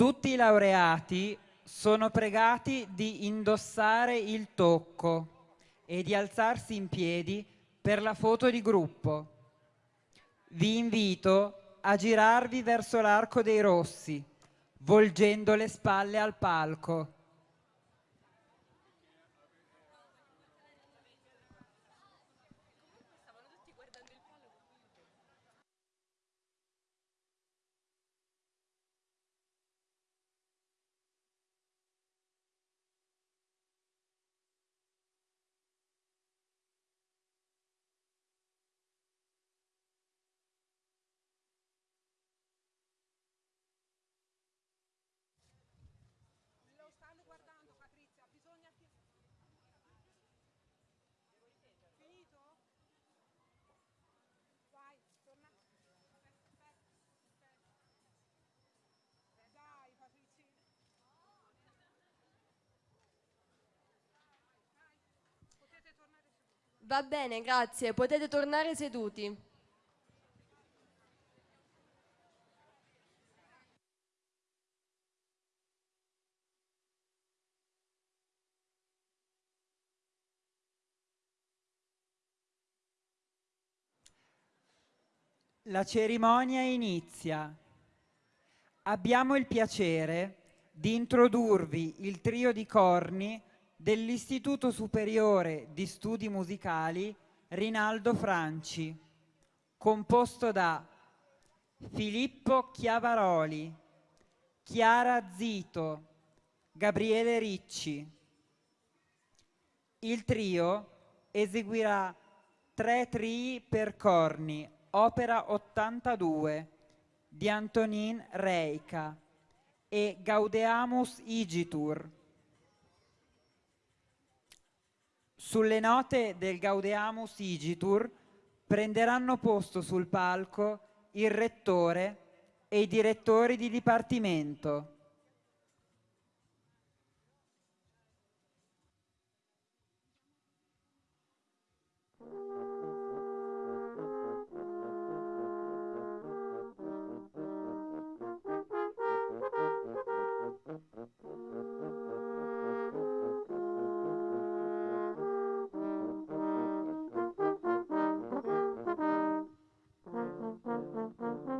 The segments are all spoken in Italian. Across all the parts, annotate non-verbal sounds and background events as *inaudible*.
Tutti i laureati sono pregati di indossare il tocco e di alzarsi in piedi per la foto di gruppo. Vi invito a girarvi verso l'arco dei rossi, volgendo le spalle al palco. Va bene, grazie. Potete tornare seduti. La cerimonia inizia. Abbiamo il piacere di introdurvi il trio di corni dell'Istituto Superiore di Studi Musicali Rinaldo Franci, composto da Filippo Chiavaroli, Chiara Zito, Gabriele Ricci. Il trio eseguirà tre trii per corni, opera 82 di Antonin Reica e Gaudeamus Igitur Sulle note del Gaudeamus Igitur prenderanno posto sul palco il rettore e i direttori di dipartimento. Mm-hmm.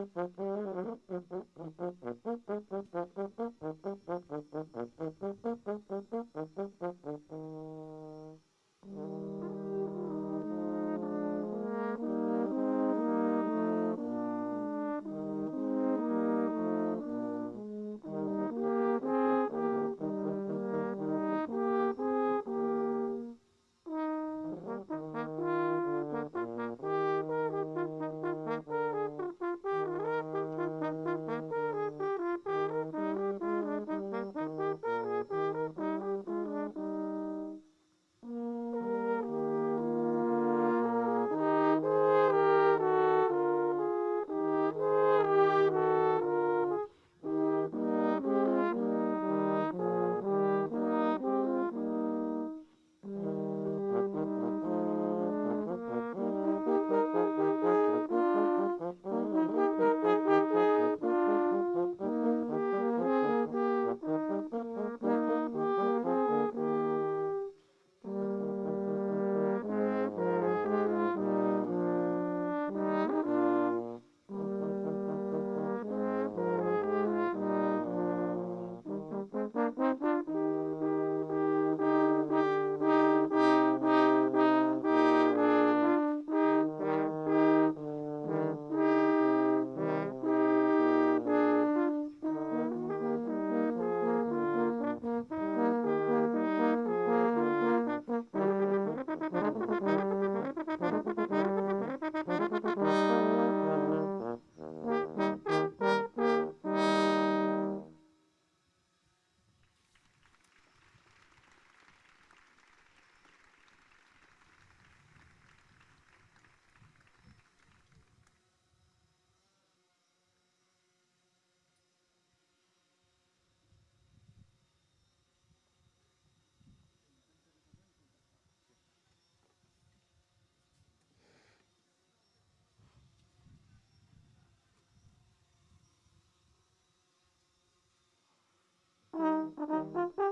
パパ。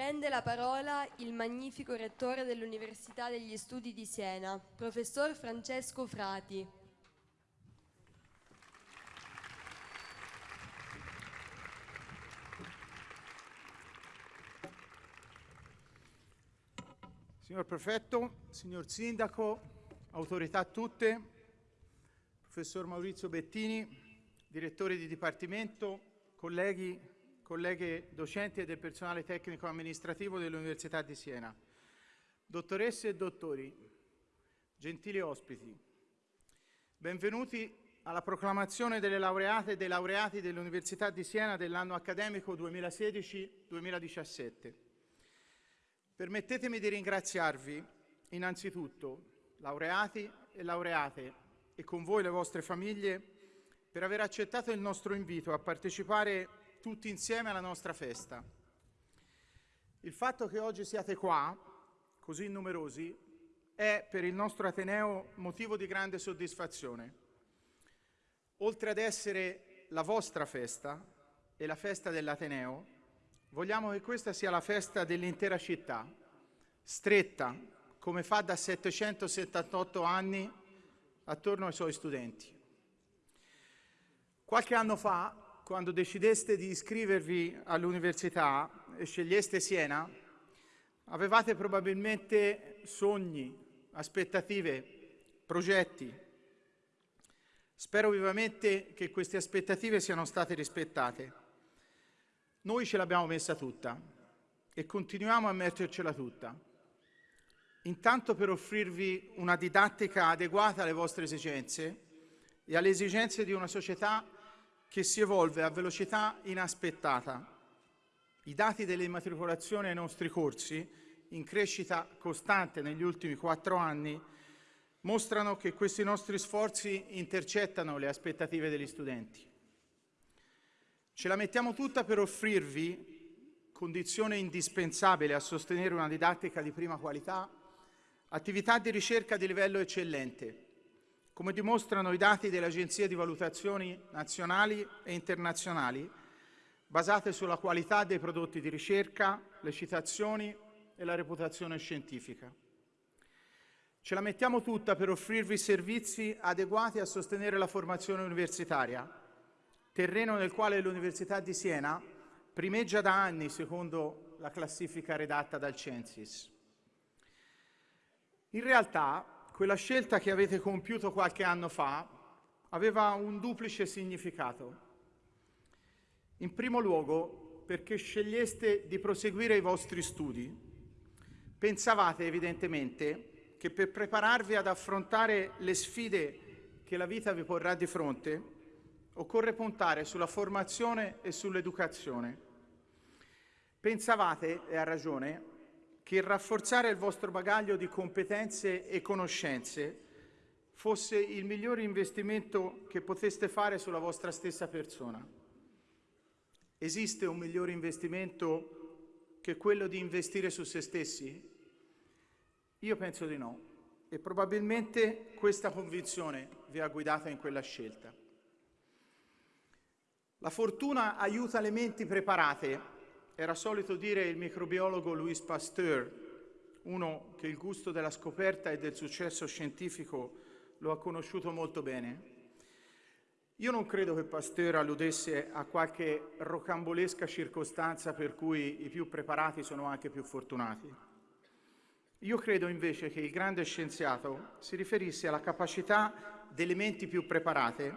Prende la parola il magnifico rettore dell'Università degli Studi di Siena, professor Francesco Frati. Signor Prefetto, signor Sindaco, autorità tutte, professor Maurizio Bettini, direttore di Dipartimento, colleghi colleghe docenti e del personale tecnico amministrativo dell'Università di Siena, dottoresse e dottori, gentili ospiti, benvenuti alla proclamazione delle laureate e dei laureati dell'Università di Siena dell'anno accademico 2016-2017. Permettetemi di ringraziarvi innanzitutto, laureati e laureate, e con voi le vostre famiglie per aver accettato il nostro invito a partecipare tutti insieme alla nostra festa. Il fatto che oggi siate qua, così numerosi, è per il nostro Ateneo motivo di grande soddisfazione. Oltre ad essere la vostra festa e la festa dell'Ateneo, vogliamo che questa sia la festa dell'intera città, stretta come fa da 778 anni attorno ai suoi studenti. Qualche anno fa, quando decideste di iscrivervi all'università e sceglieste Siena, avevate probabilmente sogni, aspettative, progetti. Spero vivamente che queste aspettative siano state rispettate. Noi ce l'abbiamo messa tutta e continuiamo a mettercela tutta. Intanto per offrirvi una didattica adeguata alle vostre esigenze e alle esigenze di una società che si evolve a velocità inaspettata. I dati delle immatricolazioni ai nostri corsi, in crescita costante negli ultimi quattro anni, mostrano che questi nostri sforzi intercettano le aspettative degli studenti. Ce la mettiamo tutta per offrirvi, condizione indispensabile a sostenere una didattica di prima qualità, attività di ricerca di livello eccellente, come dimostrano i dati delle agenzie di valutazioni nazionali e internazionali, basate sulla qualità dei prodotti di ricerca, le citazioni e la reputazione scientifica. Ce la mettiamo tutta per offrirvi servizi adeguati a sostenere la formazione universitaria, terreno nel quale l'Università di Siena primeggia da anni secondo la classifica redatta dal Censis. In realtà quella scelta che avete compiuto qualche anno fa aveva un duplice significato. In primo luogo, perché sceglieste di proseguire i vostri studi, pensavate evidentemente che per prepararvi ad affrontare le sfide che la vita vi porrà di fronte, occorre puntare sulla formazione e sull'educazione. Pensavate, e a ragione, che rafforzare il vostro bagaglio di competenze e conoscenze fosse il migliore investimento che poteste fare sulla vostra stessa persona. Esiste un migliore investimento che quello di investire su se stessi? Io penso di no e probabilmente questa convinzione vi ha guidato in quella scelta. La fortuna aiuta le menti preparate era solito dire il microbiologo Louis Pasteur, uno che il gusto della scoperta e del successo scientifico lo ha conosciuto molto bene. Io non credo che Pasteur alludesse a qualche rocambolesca circostanza per cui i più preparati sono anche più fortunati. Io credo invece che il grande scienziato si riferisse alla capacità delle menti più preparate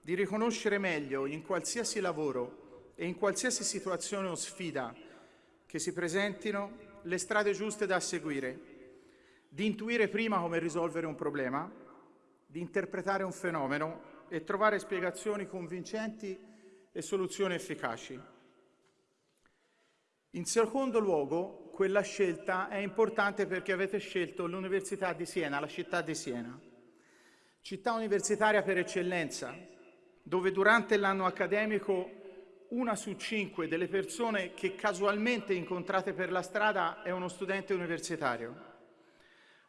di riconoscere meglio in qualsiasi lavoro e in qualsiasi situazione o sfida che si presentino le strade giuste da seguire, di intuire prima come risolvere un problema, di interpretare un fenomeno e trovare spiegazioni convincenti e soluzioni efficaci. In secondo luogo, quella scelta è importante perché avete scelto l'Università di Siena, la città di Siena, città universitaria per eccellenza, dove durante l'anno accademico una su cinque delle persone che casualmente incontrate per la strada è uno studente universitario,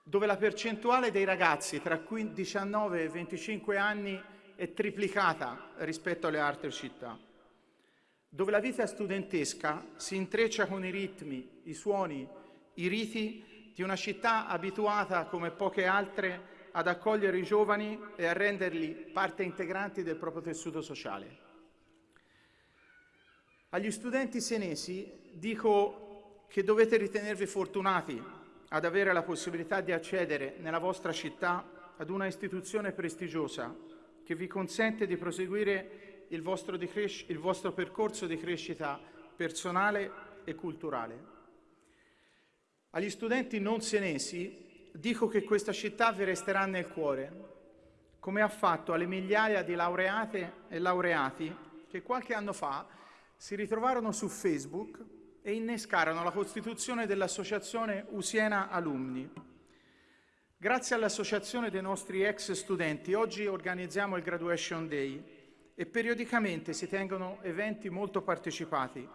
dove la percentuale dei ragazzi tra 19 e 25 anni è triplicata rispetto alle altre città, dove la vita studentesca si intreccia con i ritmi, i suoni, i riti di una città abituata come poche altre ad accogliere i giovani e a renderli parte integranti del proprio tessuto sociale. Agli studenti senesi dico che dovete ritenervi fortunati ad avere la possibilità di accedere nella vostra città ad una istituzione prestigiosa che vi consente di proseguire il vostro, il vostro percorso di crescita personale e culturale. Agli studenti non senesi dico che questa città vi resterà nel cuore, come ha fatto alle migliaia di laureate e laureati che qualche anno fa si ritrovarono su Facebook e innescarono la costituzione dell'associazione Usiena Alumni. Grazie all'associazione dei nostri ex studenti, oggi organizziamo il Graduation Day e periodicamente si tengono eventi molto partecipati,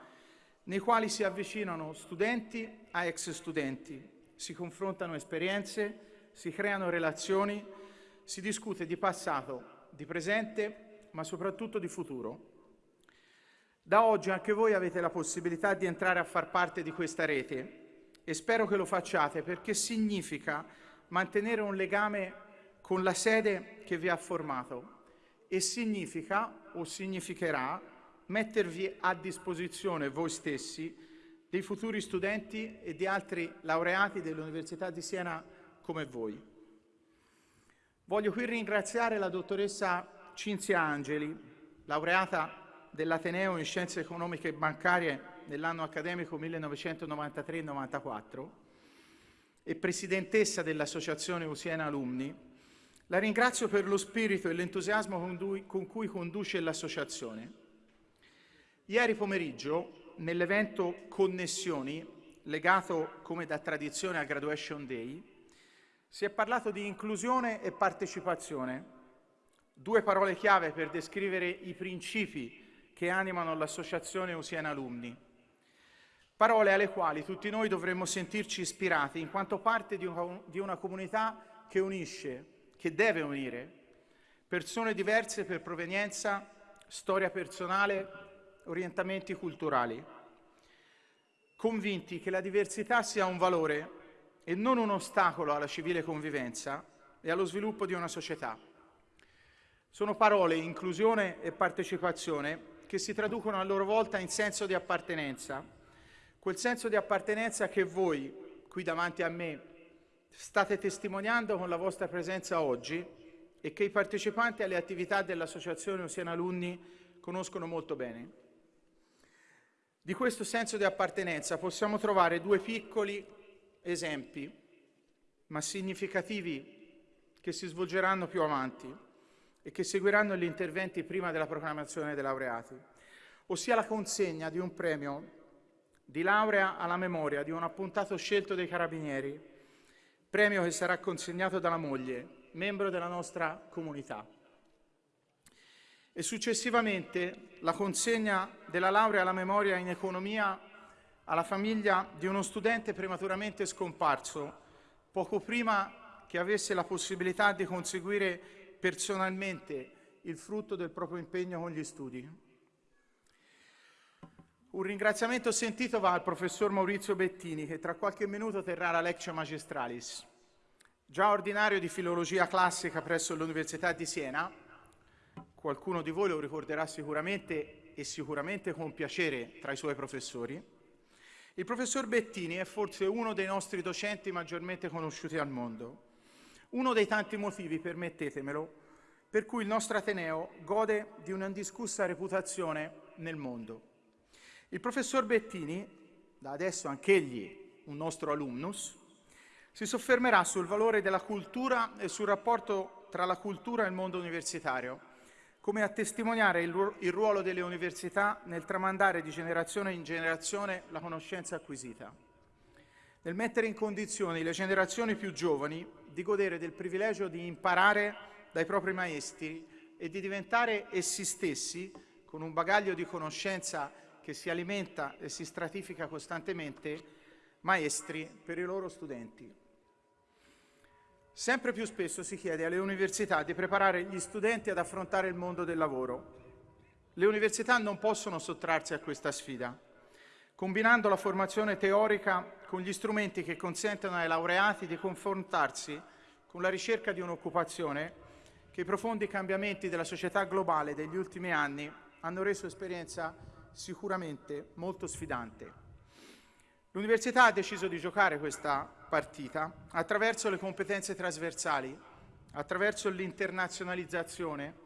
nei quali si avvicinano studenti a ex studenti, si confrontano esperienze, si creano relazioni, si discute di passato, di presente, ma soprattutto di futuro. Da oggi anche voi avete la possibilità di entrare a far parte di questa rete e spero che lo facciate perché significa mantenere un legame con la sede che vi ha formato e significa o significherà mettervi a disposizione voi stessi dei futuri studenti e di altri laureati dell'Università di Siena come voi. Voglio qui ringraziare la dottoressa Cinzia Angeli, laureata dell'Ateneo in Scienze Economiche e Bancarie nell'anno accademico 1993-94 e presidentessa dell'Associazione Usiena Alumni, la ringrazio per lo spirito e l'entusiasmo con cui conduce l'associazione. Ieri pomeriggio, nell'evento Connessioni, legato come da tradizione al Graduation Day, si è parlato di inclusione e partecipazione, due parole chiave per descrivere i principi che animano l'associazione Usiena Alumni. Parole alle quali tutti noi dovremmo sentirci ispirati in quanto parte di una, di una comunità che unisce, che deve unire persone diverse per provenienza, storia personale, orientamenti culturali, convinti che la diversità sia un valore e non un ostacolo alla civile convivenza e allo sviluppo di una società. Sono parole inclusione e partecipazione che si traducono a loro volta in senso di appartenenza, quel senso di appartenenza che voi, qui davanti a me, state testimoniando con la vostra presenza oggi e che i partecipanti alle attività dell'Associazione Oceana Alunni conoscono molto bene. Di questo senso di appartenenza possiamo trovare due piccoli esempi, ma significativi, che si svolgeranno più avanti e che seguiranno gli interventi prima della proclamazione dei laureati, ossia la consegna di un premio di laurea alla memoria di un appuntato scelto dei Carabinieri, premio che sarà consegnato dalla moglie, membro della nostra comunità. E successivamente la consegna della laurea alla memoria in economia alla famiglia di uno studente prematuramente scomparso, poco prima che avesse la possibilità di conseguire personalmente il frutto del proprio impegno con gli studi. Un ringraziamento sentito va al professor Maurizio Bettini che tra qualche minuto terrà la Lectio Magistralis. Già ordinario di filologia classica presso l'Università di Siena, qualcuno di voi lo ricorderà sicuramente e sicuramente con piacere tra i suoi professori, il professor Bettini è forse uno dei nostri docenti maggiormente conosciuti al mondo uno dei tanti motivi, permettetemelo, per cui il nostro Ateneo gode di un'indiscussa reputazione nel mondo. Il professor Bettini, da adesso anch'egli un nostro alumnus, si soffermerà sul valore della cultura e sul rapporto tra la cultura e il mondo universitario, come a testimoniare il, ruolo delle università nel tramandare di generazione in generazione la conoscenza acquisita, nel mettere in condizioni le generazioni più giovani di godere del privilegio di imparare dai propri maestri e di diventare essi stessi, con un bagaglio di conoscenza che si alimenta e si stratifica costantemente, maestri per i loro studenti. Sempre più spesso si chiede alle università di preparare gli studenti ad affrontare il mondo del lavoro. Le università non possono sottrarsi a questa sfida, combinando la formazione teorica con gli strumenti che consentono ai laureati di confrontarsi con la ricerca di un'occupazione che i profondi cambiamenti della società globale degli ultimi anni hanno reso esperienza sicuramente molto sfidante. L'Università ha deciso di giocare questa partita attraverso le competenze trasversali, attraverso l'internazionalizzazione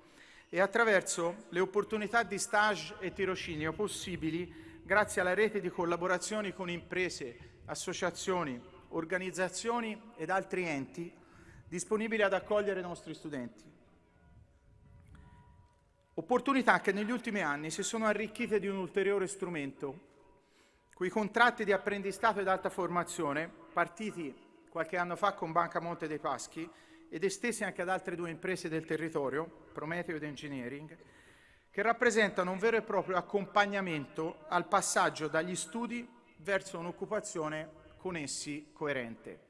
e attraverso le opportunità di stage e tirocinio possibili grazie alla rete di collaborazioni con imprese, associazioni, organizzazioni ed altri enti disponibili ad accogliere i nostri studenti. Opportunità che negli ultimi anni si sono arricchite di un ulteriore strumento, quei contratti di apprendistato ed alta formazione, partiti qualche anno fa con Banca Monte dei Paschi ed estesi anche ad altre due imprese del territorio, Prometeo ed Engineering, che rappresentano un vero e proprio accompagnamento al passaggio dagli studi verso un'occupazione con essi coerente.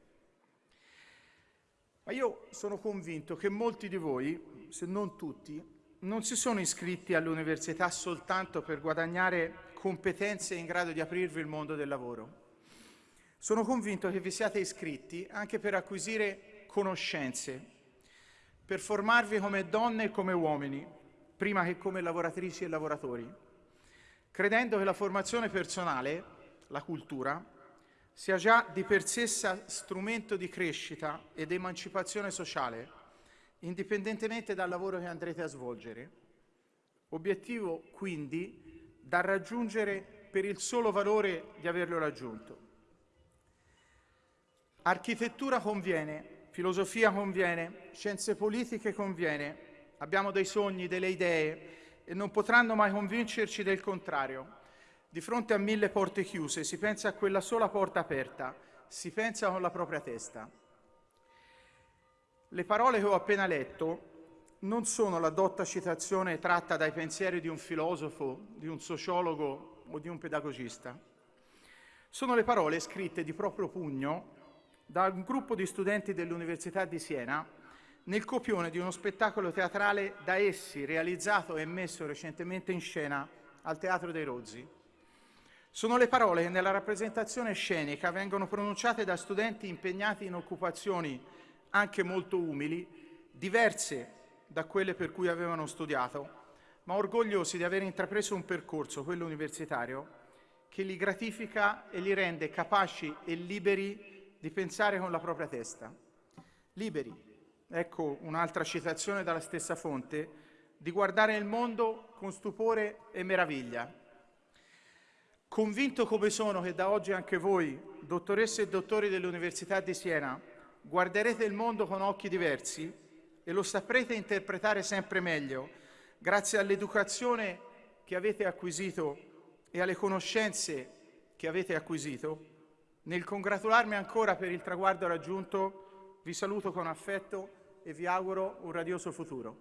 Ma io sono convinto che molti di voi, se non tutti, non si sono iscritti all'università soltanto per guadagnare competenze in grado di aprirvi il mondo del lavoro. Sono convinto che vi siate iscritti anche per acquisire conoscenze, per formarvi come donne e come uomini, prima che come lavoratrici e lavoratori, credendo che la formazione personale, la cultura, sia già di per sé strumento di crescita ed emancipazione sociale indipendentemente dal lavoro che andrete a svolgere. Obiettivo quindi da raggiungere per il solo valore di averlo raggiunto. Architettura conviene, filosofia conviene, scienze politiche conviene, abbiamo dei sogni, delle idee e non potranno mai convincerci del contrario. Di fronte a mille porte chiuse si pensa a quella sola porta aperta, si pensa con la propria testa. Le parole che ho appena letto non sono la dotta citazione tratta dai pensieri di un filosofo, di un sociologo o di un pedagogista. Sono le parole scritte di proprio pugno da un gruppo di studenti dell'Università di Siena nel copione di uno spettacolo teatrale da essi realizzato e messo recentemente in scena al Teatro dei Rozzi. Sono le parole che nella rappresentazione scenica vengono pronunciate da studenti impegnati in occupazioni anche molto umili, diverse da quelle per cui avevano studiato, ma orgogliosi di aver intrapreso un percorso, quello universitario, che li gratifica e li rende capaci e liberi di pensare con la propria testa. Liberi, ecco un'altra citazione dalla stessa fonte, di guardare il mondo con stupore e meraviglia. Convinto come sono che da oggi anche voi, dottoresse e dottori dell'Università di Siena, guarderete il mondo con occhi diversi e lo saprete interpretare sempre meglio grazie all'educazione che avete acquisito e alle conoscenze che avete acquisito. Nel congratularmi ancora per il traguardo raggiunto, vi saluto con affetto e vi auguro un radioso futuro.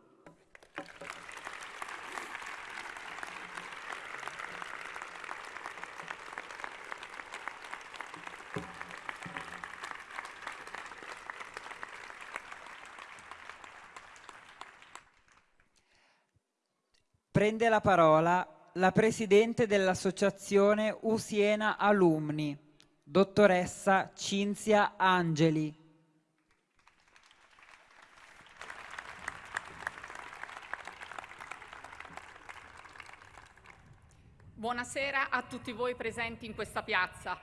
Prende la parola la Presidente dell'Associazione Usiena Alumni, dottoressa Cinzia Angeli. Buonasera a tutti voi presenti in questa piazza.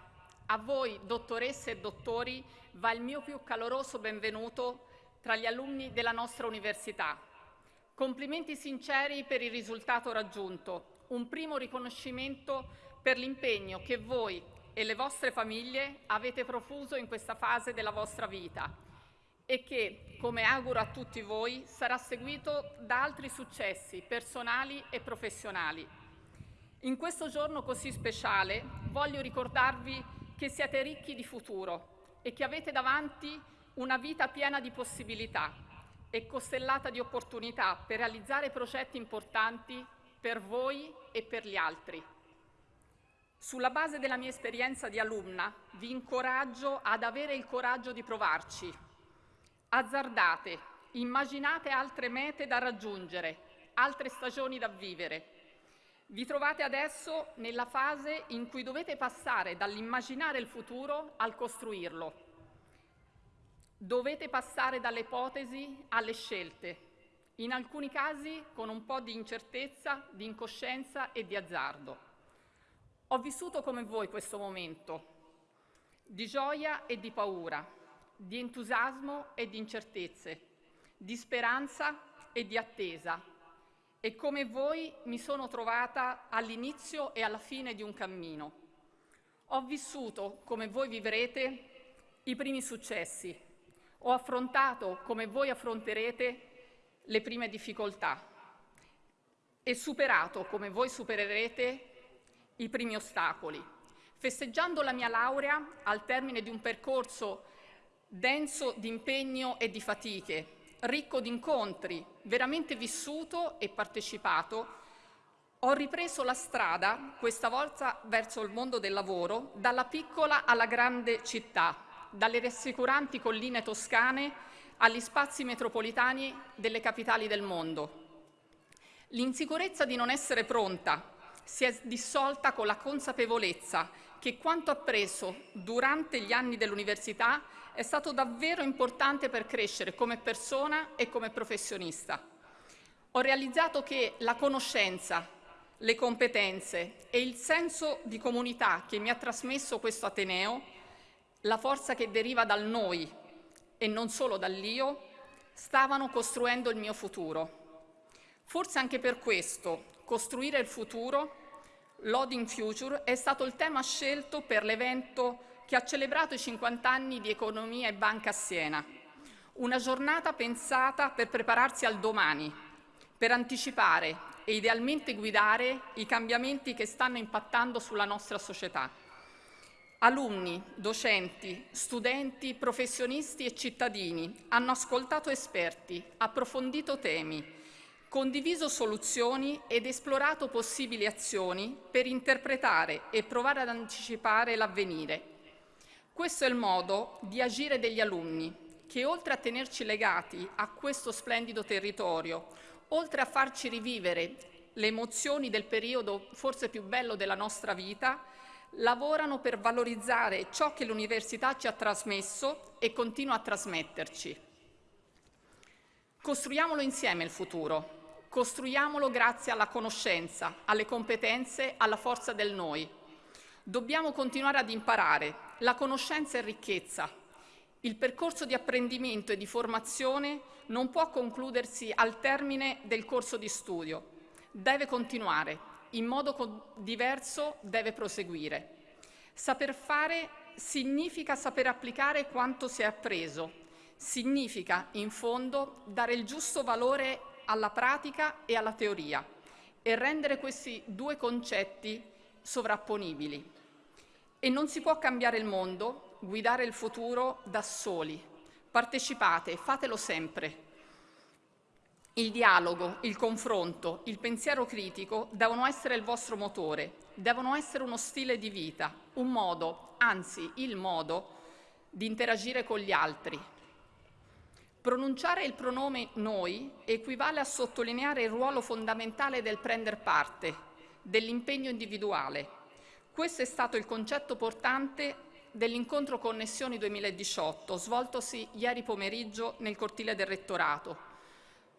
A voi, dottoresse e dottori, va il mio più caloroso benvenuto tra gli alunni della nostra università. Complimenti sinceri per il risultato raggiunto, un primo riconoscimento per l'impegno che voi e le vostre famiglie avete profuso in questa fase della vostra vita e che, come auguro a tutti voi, sarà seguito da altri successi personali e professionali. In questo giorno così speciale voglio ricordarvi che siete ricchi di futuro e che avete davanti una vita piena di possibilità e costellata di opportunità per realizzare progetti importanti per voi e per gli altri. Sulla base della mia esperienza di alumna, vi incoraggio ad avere il coraggio di provarci. Azzardate, immaginate altre mete da raggiungere, altre stagioni da vivere. Vi trovate adesso nella fase in cui dovete passare dall'immaginare il futuro al costruirlo. Dovete passare dalle ipotesi alle scelte, in alcuni casi con un po' di incertezza, di incoscienza e di azzardo. Ho vissuto come voi questo momento, di gioia e di paura, di entusiasmo e di incertezze, di speranza e di attesa. E come voi mi sono trovata all'inizio e alla fine di un cammino. Ho vissuto, come voi vivrete, i primi successi, ho affrontato, come voi affronterete, le prime difficoltà e superato, come voi supererete, i primi ostacoli. Festeggiando la mia laurea al termine di un percorso denso di impegno e di fatiche, ricco di incontri, veramente vissuto e partecipato, ho ripreso la strada, questa volta verso il mondo del lavoro, dalla piccola alla grande città, dalle rassicuranti colline toscane agli spazi metropolitani delle capitali del mondo. L'insicurezza di non essere pronta si è dissolta con la consapevolezza che quanto appreso durante gli anni dell'università è stato davvero importante per crescere come persona e come professionista. Ho realizzato che la conoscenza, le competenze e il senso di comunità che mi ha trasmesso questo Ateneo, la forza che deriva dal noi e non solo dall'io, stavano costruendo il mio futuro. Forse anche per questo costruire il futuro Loading Future è stato il tema scelto per l'evento che ha celebrato i 50 anni di economia e banca a Siena. Una giornata pensata per prepararsi al domani, per anticipare e idealmente guidare i cambiamenti che stanno impattando sulla nostra società. Alunni, docenti, studenti, professionisti e cittadini hanno ascoltato esperti, approfondito temi, condiviso soluzioni ed esplorato possibili azioni per interpretare e provare ad anticipare l'avvenire. Questo è il modo di agire degli alunni, che oltre a tenerci legati a questo splendido territorio, oltre a farci rivivere le emozioni del periodo forse più bello della nostra vita, lavorano per valorizzare ciò che l'università ci ha trasmesso e continua a trasmetterci. Costruiamolo insieme il futuro, Costruiamolo grazie alla conoscenza, alle competenze, alla forza del noi. Dobbiamo continuare ad imparare. La conoscenza è ricchezza. Il percorso di apprendimento e di formazione non può concludersi al termine del corso di studio. Deve continuare. In modo diverso deve proseguire. Saper fare significa saper applicare quanto si è appreso. Significa, in fondo, dare il giusto valore alla pratica e alla teoria e rendere questi due concetti sovrapponibili. E non si può cambiare il mondo, guidare il futuro da soli. Partecipate, fatelo sempre. Il dialogo, il confronto, il pensiero critico devono essere il vostro motore, devono essere uno stile di vita, un modo, anzi il modo, di interagire con gli altri, Pronunciare il pronome noi equivale a sottolineare il ruolo fondamentale del prendere parte, dell'impegno individuale. Questo è stato il concetto portante dell'incontro Connessioni 2018, svoltosi ieri pomeriggio nel cortile del Rettorato.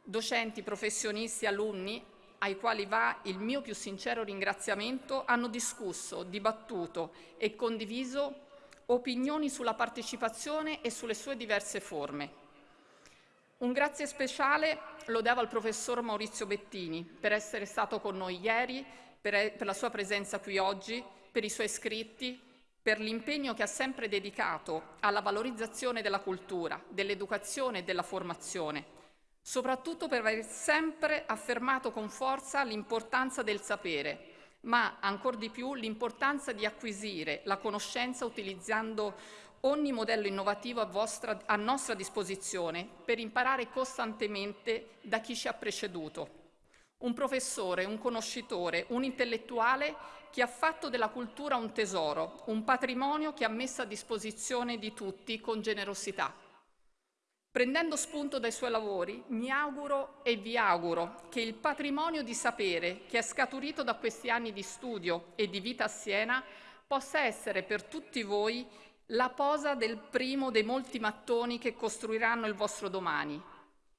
Docenti, professionisti, alunni, ai quali va il mio più sincero ringraziamento, hanno discusso, dibattuto e condiviso opinioni sulla partecipazione e sulle sue diverse forme. Un grazie speciale lo devo al professor Maurizio Bettini per essere stato con noi ieri, per, per la sua presenza qui oggi, per i suoi scritti, per l'impegno che ha sempre dedicato alla valorizzazione della cultura, dell'educazione e della formazione, soprattutto per aver sempre affermato con forza l'importanza del sapere, ma ancor di più l'importanza di acquisire la conoscenza utilizzando ogni modello innovativo a, vostra, a nostra disposizione per imparare costantemente da chi ci ha preceduto. Un professore, un conoscitore, un intellettuale che ha fatto della cultura un tesoro, un patrimonio che ha messo a disposizione di tutti con generosità. Prendendo spunto dai suoi lavori, mi auguro e vi auguro che il patrimonio di sapere che è scaturito da questi anni di studio e di vita a Siena possa essere per tutti voi la posa del primo dei molti mattoni che costruiranno il vostro domani.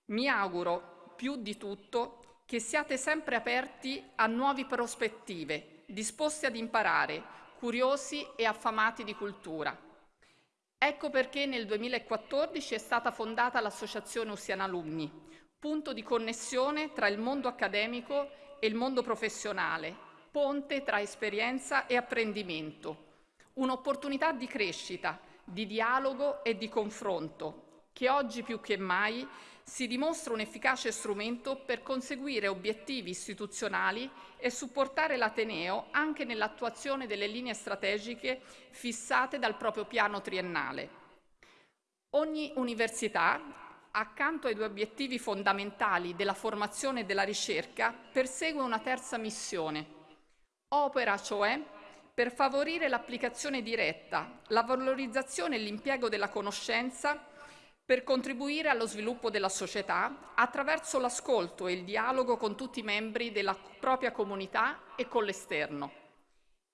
Mi auguro, più di tutto, che siate sempre aperti a nuove prospettive, disposti ad imparare, curiosi e affamati di cultura. Ecco perché nel 2014 è stata fondata l'Associazione Usiana Alumni, punto di connessione tra il mondo accademico e il mondo professionale, ponte tra esperienza e apprendimento, un'opportunità di crescita, di dialogo e di confronto, che oggi più che mai si dimostra un efficace strumento per conseguire obiettivi istituzionali e supportare l'Ateneo anche nell'attuazione delle linee strategiche fissate dal proprio piano triennale. Ogni università, accanto ai due obiettivi fondamentali della formazione e della ricerca, persegue una terza missione. Opera, cioè, per favorire l'applicazione diretta, la valorizzazione e l'impiego della conoscenza per contribuire allo sviluppo della società attraverso l'ascolto e il dialogo con tutti i membri della propria comunità e con l'esterno.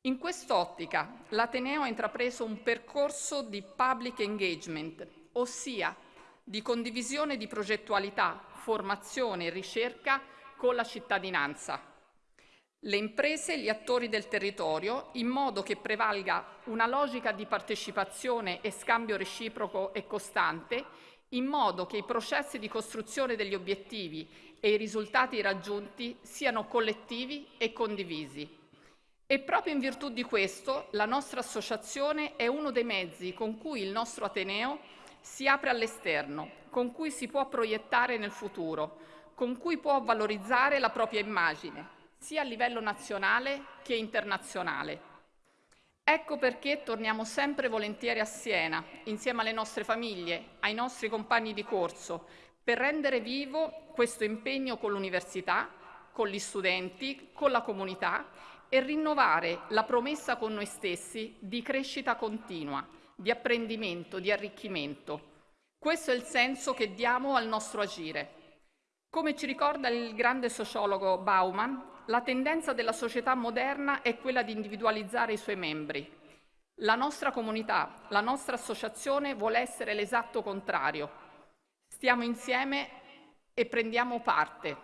In quest'ottica l'Ateneo ha intrapreso un percorso di public engagement, ossia di condivisione di progettualità, formazione e ricerca con la cittadinanza le imprese e gli attori del territorio in modo che prevalga una logica di partecipazione e scambio reciproco e costante, in modo che i processi di costruzione degli obiettivi e i risultati raggiunti siano collettivi e condivisi. E proprio in virtù di questo la nostra associazione è uno dei mezzi con cui il nostro Ateneo si apre all'esterno, con cui si può proiettare nel futuro, con cui può valorizzare la propria immagine, sia a livello nazionale che internazionale. Ecco perché torniamo sempre volentieri a Siena, insieme alle nostre famiglie, ai nostri compagni di corso, per rendere vivo questo impegno con l'università, con gli studenti, con la comunità e rinnovare la promessa con noi stessi di crescita continua, di apprendimento, di arricchimento. Questo è il senso che diamo al nostro agire. Come ci ricorda il grande sociologo Bauman, la tendenza della società moderna è quella di individualizzare i suoi membri. La nostra comunità, la nostra associazione vuole essere l'esatto contrario. Stiamo insieme e prendiamo parte.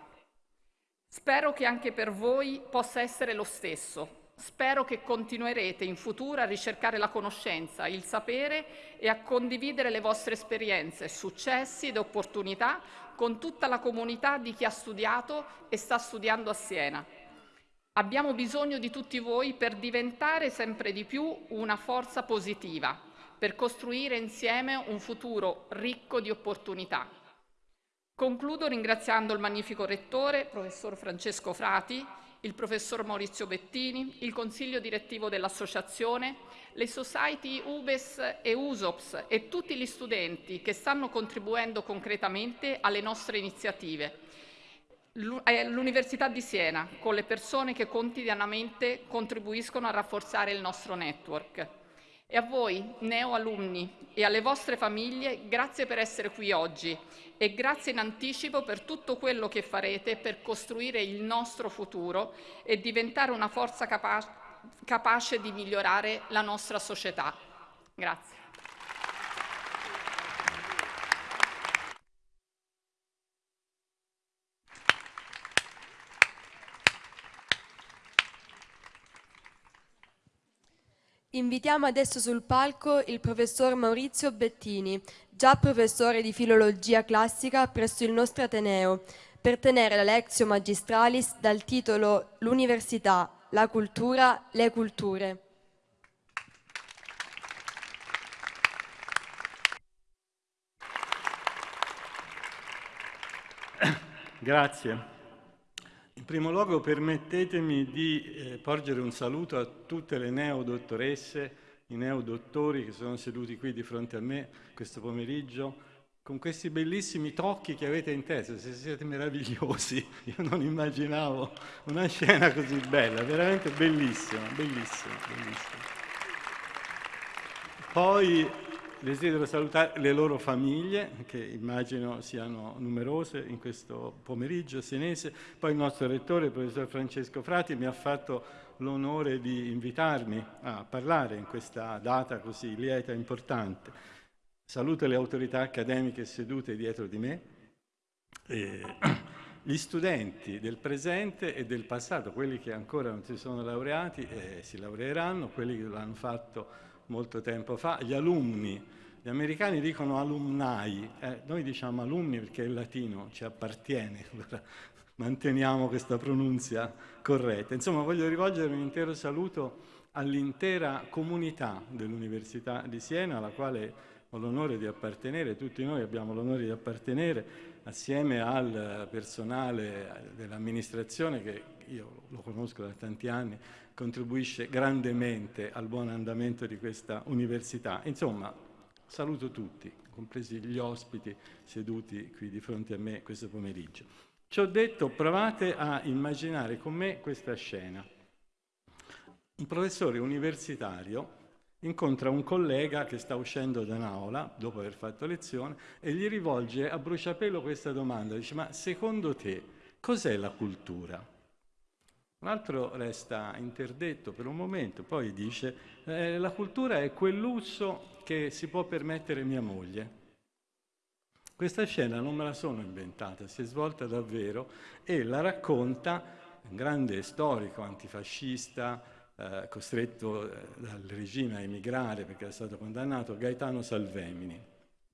Spero che anche per voi possa essere lo stesso. Spero che continuerete in futuro a ricercare la conoscenza, il sapere e a condividere le vostre esperienze, successi ed opportunità con tutta la comunità di chi ha studiato e sta studiando a Siena. Abbiamo bisogno di tutti voi per diventare sempre di più una forza positiva, per costruire insieme un futuro ricco di opportunità. Concludo ringraziando il magnifico rettore, professor Francesco Frati, il professor Maurizio Bettini, il consiglio direttivo dell'associazione, le society UBES e USOPS e tutti gli studenti che stanno contribuendo concretamente alle nostre iniziative. L'Università di Siena, con le persone che quotidianamente contribuiscono a rafforzare il nostro network. E a voi, neo-alunni, e alle vostre famiglie, grazie per essere qui oggi e grazie in anticipo per tutto quello che farete per costruire il nostro futuro e diventare una forza capa capace di migliorare la nostra società. Grazie. Invitiamo adesso sul palco il professor Maurizio Bettini, già professore di filologia classica presso il nostro Ateneo, per tenere la Lectio Magistralis dal titolo L'Università, la cultura, le culture. Grazie. Primo luogo permettetemi di eh, porgere un saluto a tutte le neodottoresse, i neodottori che sono seduti qui di fronte a me questo pomeriggio, con questi bellissimi tocchi che avete in testa, se siete meravigliosi, *laughs* io non immaginavo una scena così bella, veramente bellissima, bellissima, bellissima. Poi Desidero salutare le loro famiglie, che immagino siano numerose in questo pomeriggio senese. Poi il nostro rettore, il professor Francesco Frati, mi ha fatto l'onore di invitarmi a parlare in questa data così lieta e importante. Saluto le autorità accademiche sedute dietro di me, *clears throat* gli studenti del presente e del passato, quelli che ancora non si sono laureati e si laureeranno, quelli che l'hanno fatto molto tempo fa, gli alunni, gli americani dicono alumni, eh, noi diciamo alunni perché il latino ci appartiene, *laughs* allora manteniamo questa pronunzia corretta. Insomma, voglio rivolgere un intero saluto all'intera comunità dell'Università di Siena, alla quale ho l'onore di appartenere, tutti noi abbiamo l'onore di appartenere, assieme al personale dell'amministrazione che io lo conosco da tanti anni, contribuisce grandemente al buon andamento di questa università. Insomma, saluto tutti, compresi gli ospiti seduti qui di fronte a me questo pomeriggio. Ci ho detto, provate a immaginare con me questa scena. Un professore universitario incontra un collega che sta uscendo da un'aula dopo aver fatto lezione e gli rivolge a bruciapelo questa domanda, dice ma secondo te cos'è la cultura? Un altro resta interdetto per un momento, poi dice eh, la cultura è quel lusso che si può permettere mia moglie. Questa scena non me la sono inventata, si è svolta davvero e la racconta un grande storico antifascista, eh, costretto eh, dal regime a emigrare perché è stato condannato, Gaetano Salvemini.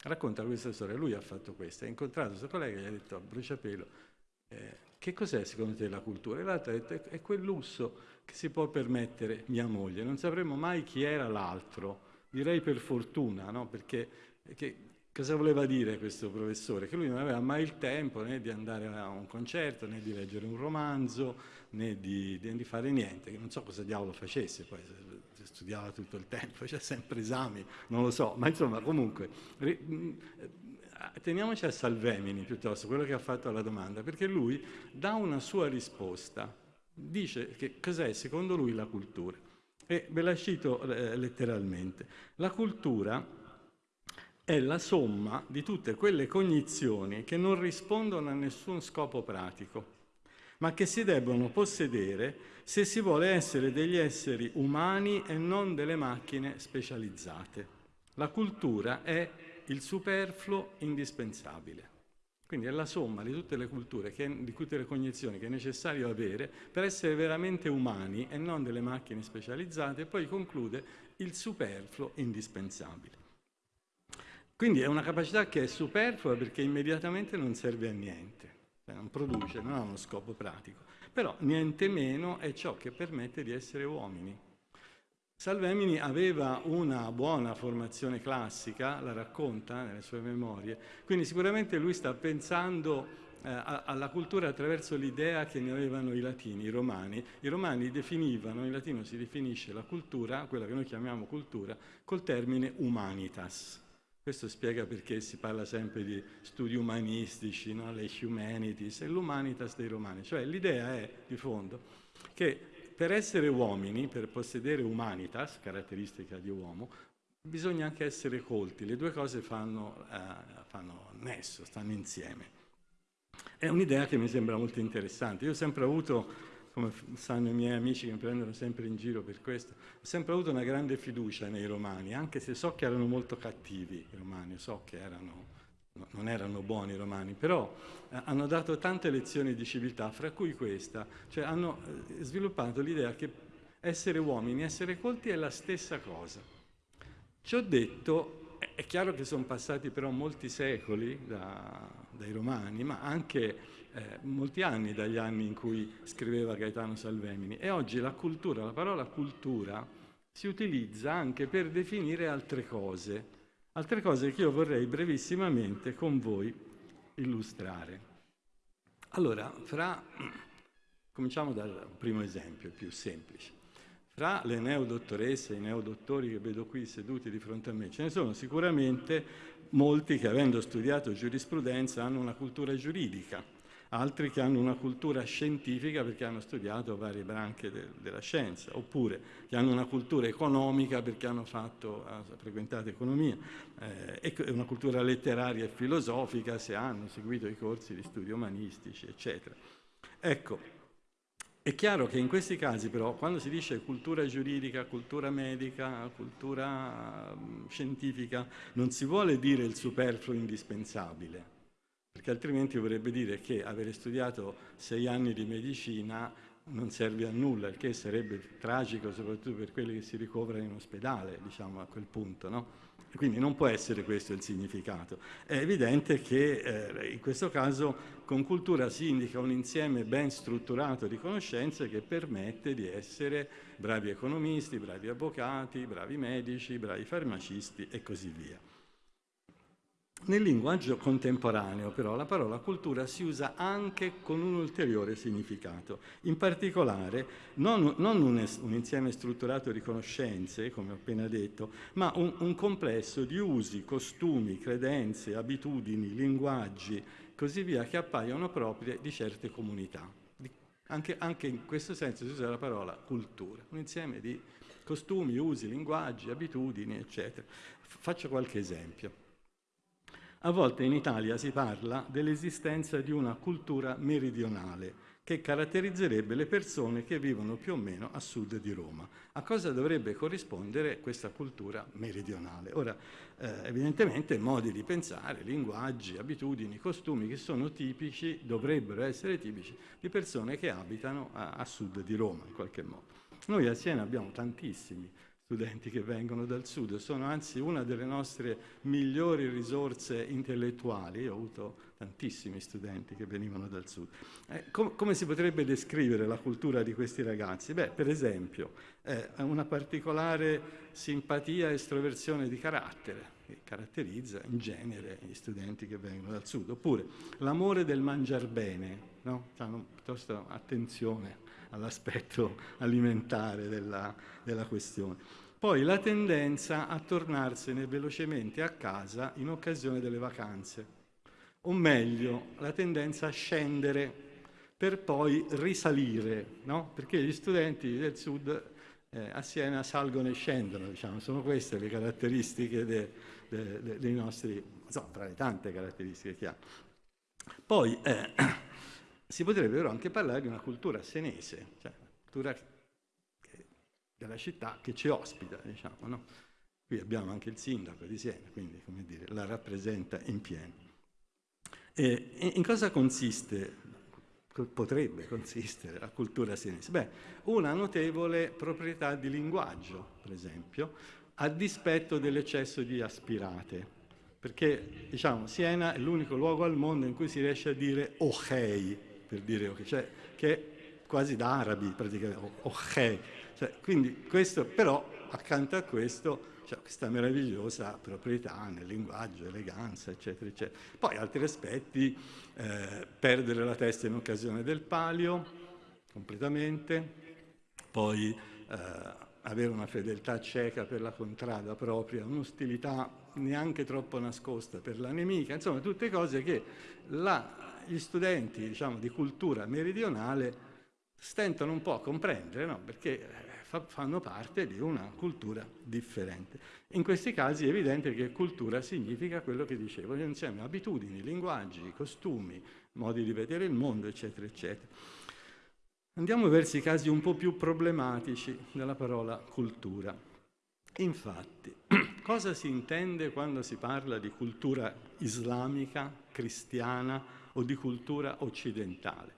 Racconta questa storia, lui ha fatto questo, ha incontrato il suo collega e gli ha detto a bruciapelo, eh, che cos'è secondo te la cultura? E l'altro ha detto è quel lusso che si può permettere mia moglie. Non sapremo mai chi era l'altro, direi per fortuna, no? perché, perché cosa voleva dire questo professore? Che lui non aveva mai il tempo né di andare a un concerto, né di leggere un romanzo, né di, di fare niente, che non so cosa diavolo facesse, poi studiava tutto il tempo, *laughs* c'è sempre esami, non lo so, ma insomma comunque teniamoci a Salvemini piuttosto, quello che ha fatto la domanda, perché lui dà una sua risposta, dice che cos'è secondo lui la cultura. E ve la cito eh, letteralmente. La cultura è la somma di tutte quelle cognizioni che non rispondono a nessun scopo pratico, ma che si debbono possedere se si vuole essere degli esseri umani e non delle macchine specializzate. La cultura è il superfluo indispensabile. Quindi è la somma di tutte le culture, che, di tutte le cognizioni che è necessario avere per essere veramente umani e non delle macchine specializzate e poi conclude il superfluo indispensabile. Quindi è una capacità che è superflua perché immediatamente non serve a niente, cioè non produce, non ha uno scopo pratico, però niente meno è ciò che permette di essere uomini. Salvemini aveva una buona formazione classica, la racconta nelle sue memorie, quindi sicuramente lui sta pensando eh, alla cultura attraverso l'idea che ne avevano i latini, i romani. I romani definivano, in latino si definisce la cultura, quella che noi chiamiamo cultura, col termine humanitas. Questo spiega perché si parla sempre di studi umanistici, no? le humanities, e l'humanitas dei romani. Cioè l'idea è, di fondo, che per essere uomini, per possedere humanitas, caratteristica di uomo, bisogna anche essere colti. Le due cose fanno, eh, fanno nesso, stanno insieme. È un'idea che mi sembra molto interessante. Io ho sempre avuto, come sanno i miei amici che mi prendono sempre in giro per questo, ho sempre avuto una grande fiducia nei romani, anche se so che erano molto cattivi i romani, so che erano non erano buoni i romani, però eh, hanno dato tante lezioni di civiltà, fra cui questa, cioè hanno eh, sviluppato l'idea che essere uomini, essere colti è la stessa cosa. Ci ho detto, è chiaro che sono passati però molti secoli da, dai romani, ma anche eh, molti anni dagli anni in cui scriveva Gaetano Salvemini, e oggi la cultura, la parola cultura, si utilizza anche per definire altre cose, Altre cose che io vorrei brevissimamente con voi illustrare. Allora, fra, cominciamo dal primo esempio, più semplice. Fra le neodottoresse e i neodottori che vedo qui seduti di fronte a me, ce ne sono sicuramente molti che avendo studiato giurisprudenza hanno una cultura giuridica, altri che hanno una cultura scientifica perché hanno studiato varie branche de della scienza, oppure che hanno una cultura economica perché hanno fatto, frequentato economia, eh, e una cultura letteraria e filosofica se hanno seguito i corsi di studi umanistici, eccetera. Ecco, è chiaro che in questi casi però, quando si dice cultura giuridica, cultura medica, cultura scientifica, non si vuole dire il superfluo indispensabile, perché altrimenti vorrebbe dire che avere studiato sei anni di medicina non serve a nulla, il che sarebbe tragico soprattutto per quelli che si ricoverano in ospedale, diciamo a quel punto, no? Quindi non può essere questo il significato. È evidente che eh, in questo caso con cultura si indica un insieme ben strutturato di conoscenze che permette di essere bravi economisti, bravi avvocati, bravi medici, bravi farmacisti e così via. Nel linguaggio contemporaneo però la parola cultura si usa anche con un ulteriore significato, in particolare non, non un, un, insieme strutturato di conoscenze, come ho appena detto, ma un, un complesso di usi, costumi, credenze, abitudini, linguaggi, così via, che appaiono proprie di certe comunità. Anche, anche in questo senso si usa la parola cultura, un insieme di costumi, usi, linguaggi, abitudini, eccetera. Faccio qualche esempio. A volte in Italia si parla dell'esistenza di una cultura meridionale che caratterizzerebbe le persone che vivono più o meno a sud di Roma. A cosa dovrebbe corrispondere questa cultura meridionale? Ora, eh, evidentemente modi di pensare, linguaggi, abitudini, costumi che sono tipici, dovrebbero essere tipici, di persone che abitano a, a sud di Roma in qualche modo. Noi a Siena abbiamo tantissimi studenti che vengono dal sud, sono anzi una delle nostre migliori risorse intellettuali, Io ho avuto tantissimi studenti che venivano dal sud. Eh, com come si potrebbe descrivere la cultura di questi ragazzi? Beh, per esempio, eh, una particolare simpatia e estroversione di carattere, che caratterizza in genere gli studenti che vengono dal sud, oppure l'amore del mangiar bene, no? hanno piuttosto attenzione all'aspetto alimentare della, della questione. Poi la tendenza a tornarsene velocemente a casa in occasione delle vacanze, o meglio, la tendenza a scendere per poi risalire, no? perché gli studenti del sud eh, a Siena salgono e scendono, diciamo. sono queste le caratteristiche de, de, de, dei nostri, insomma, tra le tante caratteristiche che ha. Poi eh, si potrebbe però anche parlare di una cultura senese, cioè una cultura della città che ci ospita, diciamo, no? Qui abbiamo anche il sindaco di Siena, quindi dire, la rappresenta in pieno. E in cosa consiste, potrebbe consistere la cultura senese? Beh, una notevole proprietà di linguaggio, per esempio, a dispetto dell'eccesso di aspirate, perché diciamo, Siena è l'unico luogo al mondo in cui si riesce a dire ok, per dire ok, cioè che è quasi da arabi praticamente, ok. Cioè, quindi questo, però accanto a questo c'è questa meravigliosa proprietà nel linguaggio, eleganza, eccetera, eccetera. Poi altri aspetti, eh, perdere la testa in occasione del palio, completamente, poi eh, avere una fedeltà cieca per la contrada propria, un'ostilità neanche troppo nascosta per la nemica, insomma tutte cose che la, gli studenti diciamo, di cultura meridionale stentano un po' a comprendere, no? perché eh, fa, fanno parte di una cultura differente. In questi casi è evidente che cultura significa quello che dicevo, insieme abitudini, linguaggi, costumi, modi di vedere il mondo, eccetera, eccetera. Andiamo verso i casi un po' più problematici della parola cultura. Infatti, *clears throat* cosa si intende quando si parla di cultura islamica, cristiana o di cultura occidentale?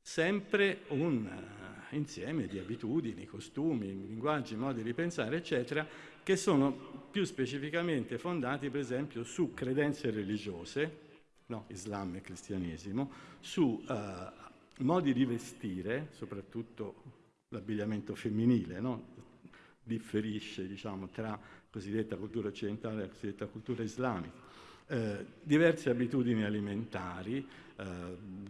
Sempre un uh, insieme di abitudini, costumi, linguaggi, modi di pensare, eccetera, che sono più specificamente fondati, per esempio, su credenze religiose, no, Islam e cristianesimo, su uh, modi di vestire, soprattutto l'abbigliamento femminile, no? differisce diciamo, tra cosiddetta cultura occidentale e cosiddetta cultura islamica. Eh, diverse abitudini alimentari, eh,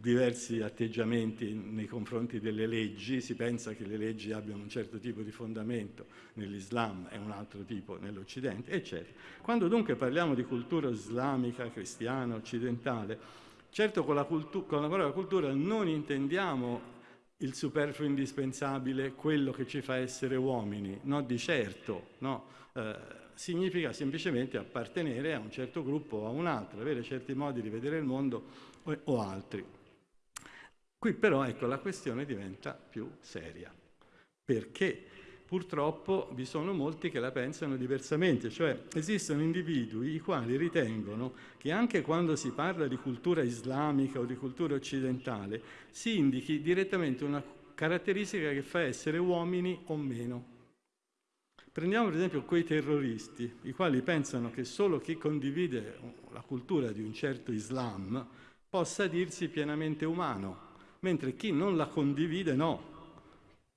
diversi atteggiamenti nei confronti delle leggi, si pensa che le leggi abbiano un certo tipo di fondamento nell'Islam e un altro tipo nell'Occidente, eccetera. Quando dunque parliamo di cultura islamica, cristiana, occidentale, certo con la, con la parola cultura non intendiamo il superfluo indispensabile, quello che ci fa essere uomini, no di certo, no. Eh, significa semplicemente appartenere a un certo gruppo o a un altro, avere certi modi di vedere il mondo o, o altri. Qui però ecco la questione diventa più seria, perché purtroppo vi sono molti che la pensano diversamente, cioè esistono individui i quali ritengono che anche quando si parla di cultura islamica o di cultura occidentale si indichi direttamente una caratteristica che fa essere uomini o meno. Prendiamo per esempio quei terroristi, i quali pensano che solo chi condivide la cultura di un certo Islam possa dirsi pienamente umano, mentre chi non la condivide no.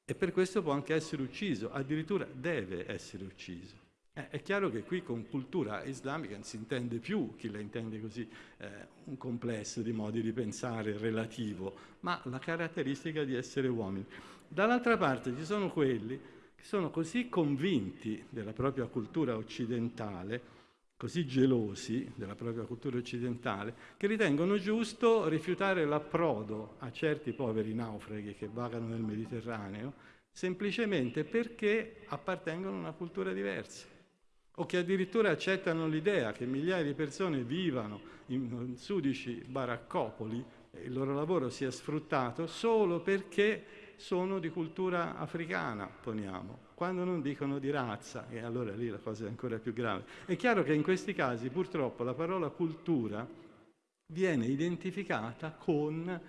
E per questo può anche essere ucciso, addirittura deve essere ucciso. Eh, è chiaro che qui con cultura islamica non si intende più, chi la intende così, eh, un complesso di modi di pensare relativo, ma la caratteristica di essere uomini. Dall'altra parte ci sono quelli che sono così convinti della propria cultura occidentale, così gelosi della propria cultura occidentale, che ritengono giusto rifiutare l'approdo a certi poveri naufraghi che vagano nel Mediterraneo, semplicemente perché appartengono a una cultura diversa o che addirittura accettano l'idea che migliaia di persone vivano in sudici baraccopoli e il loro lavoro sia sfruttato solo perché sono di cultura africana, poniamo, quando non dicono di razza, e allora lì la cosa è ancora più grave. È chiaro che in questi casi purtroppo la parola cultura viene identificata con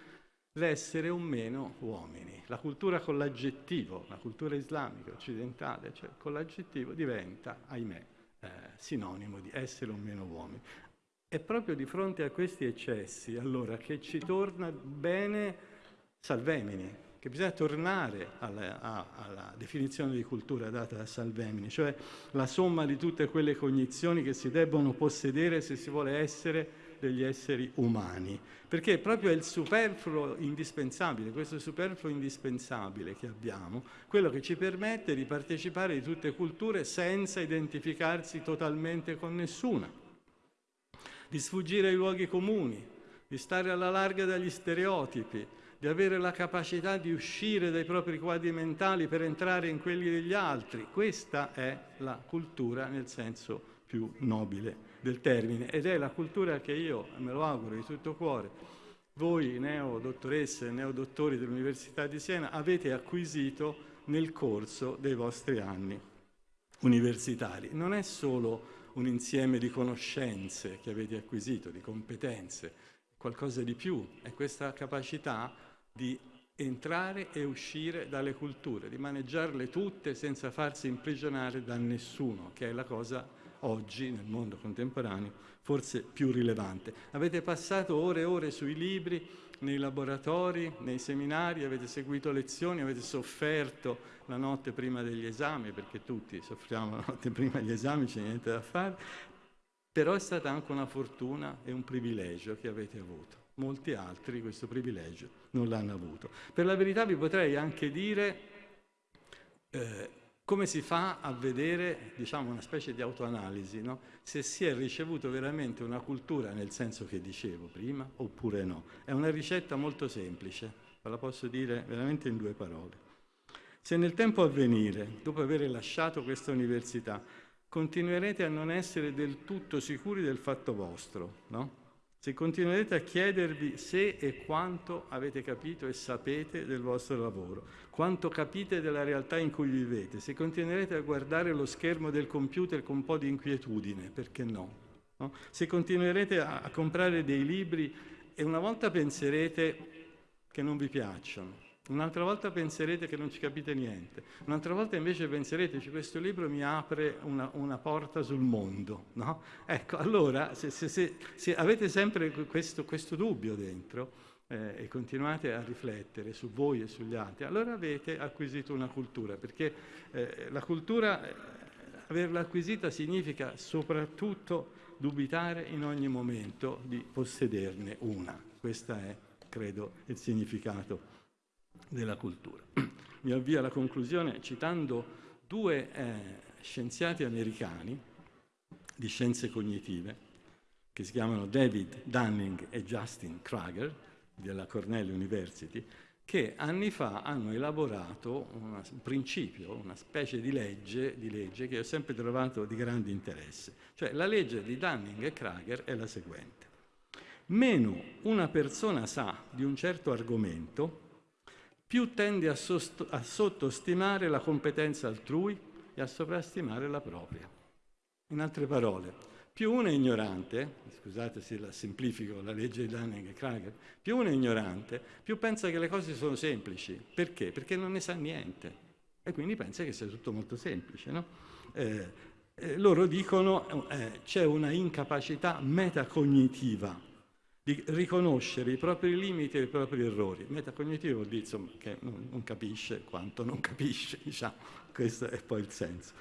l'essere o meno uomini. La cultura con l'aggettivo, la cultura islamica occidentale, cioè con l'aggettivo diventa, ahimè, eh, sinonimo di essere o meno uomini. È proprio di fronte a questi eccessi, allora, che ci torna bene Salvemini, che bisogna tornare alla, a, alla, definizione di cultura data da Salvemini, cioè la somma di tutte quelle cognizioni che si debbono possedere se si vuole essere degli esseri umani, perché proprio è il superfluo indispensabile, questo superfluo indispensabile che abbiamo, quello che ci permette di partecipare di tutte culture senza identificarsi totalmente con nessuna, di sfuggire ai luoghi comuni, di stare alla larga dagli stereotipi, di avere la capacità di uscire dai propri quadri mentali per entrare in quelli degli altri. Questa è la cultura nel senso più nobile del termine ed è la cultura che io, me lo auguro di tutto cuore, voi neodottoresse e neodottori dell'Università di Siena avete acquisito nel corso dei vostri anni universitari. Non è solo un insieme di conoscenze che avete acquisito, di competenze, qualcosa di più, è questa capacità di entrare e uscire dalle culture, di maneggiarle tutte senza farsi imprigionare da nessuno, che è la cosa oggi nel mondo contemporaneo forse più rilevante. Avete passato ore e ore sui libri, nei laboratori, nei seminari, avete seguito lezioni, avete sofferto la notte prima degli esami, perché tutti soffriamo la notte prima degli esami, c'è niente da fare, però è stata anche una fortuna e un privilegio che avete avuto molti altri questo privilegio non l'hanno avuto. Per la verità vi potrei anche dire eh, come si fa a vedere diciamo, una specie di autoanalisi, no? se si è ricevuto veramente una cultura nel senso che dicevo prima oppure no. È una ricetta molto semplice, ve la posso dire veramente in due parole. Se nel tempo a venire, dopo aver lasciato questa università, continuerete a non essere del tutto sicuri del fatto vostro, no? Se continuerete a chiedervi se e quanto avete capito e sapete del vostro lavoro, quanto capite della realtà in cui vivete, se continuerete a guardare lo schermo del computer con un po' di inquietudine, perché no? no? Se continuerete a, a comprare dei libri e una volta penserete che non vi piacciono, Un'altra volta penserete che non ci capite niente, un'altra volta invece penserete che questo libro mi apre una, una porta sul mondo. No? Ecco, allora se, se, se, se avete sempre questo, questo dubbio dentro eh, e continuate a riflettere su voi e sugli altri, allora avete acquisito una cultura, perché eh, la cultura, eh, averla acquisita significa soprattutto dubitare in ogni momento di possederne una. Questo è, credo, il significato della cultura. *clears throat* Mi avvio alla conclusione citando due eh, scienziati americani di scienze cognitive che si chiamano David Dunning e Justin Krager della Cornell University che anni fa hanno elaborato un principio, una specie di legge, di legge che ho sempre trovato di grande interesse. Cioè la legge di Dunning e Krager è la seguente. Meno una persona sa di un certo argomento, più tende a, a sottostimare la competenza altrui e a sovrastimare la propria. In altre parole, più uno è ignorante, scusate se la semplifico la legge di Dunning e Krager, più uno è ignorante, più pensa che le cose sono semplici. Perché? Perché non ne sa niente e quindi pensa che sia tutto molto semplice. No? Eh, eh, loro dicono eh, c'è una incapacità metacognitiva di riconoscere i propri limiti e i propri errori. Metacognitivo vuol dire insomma, che non, capisce quanto non capisce, *laughs* diciamo, questo è poi il senso.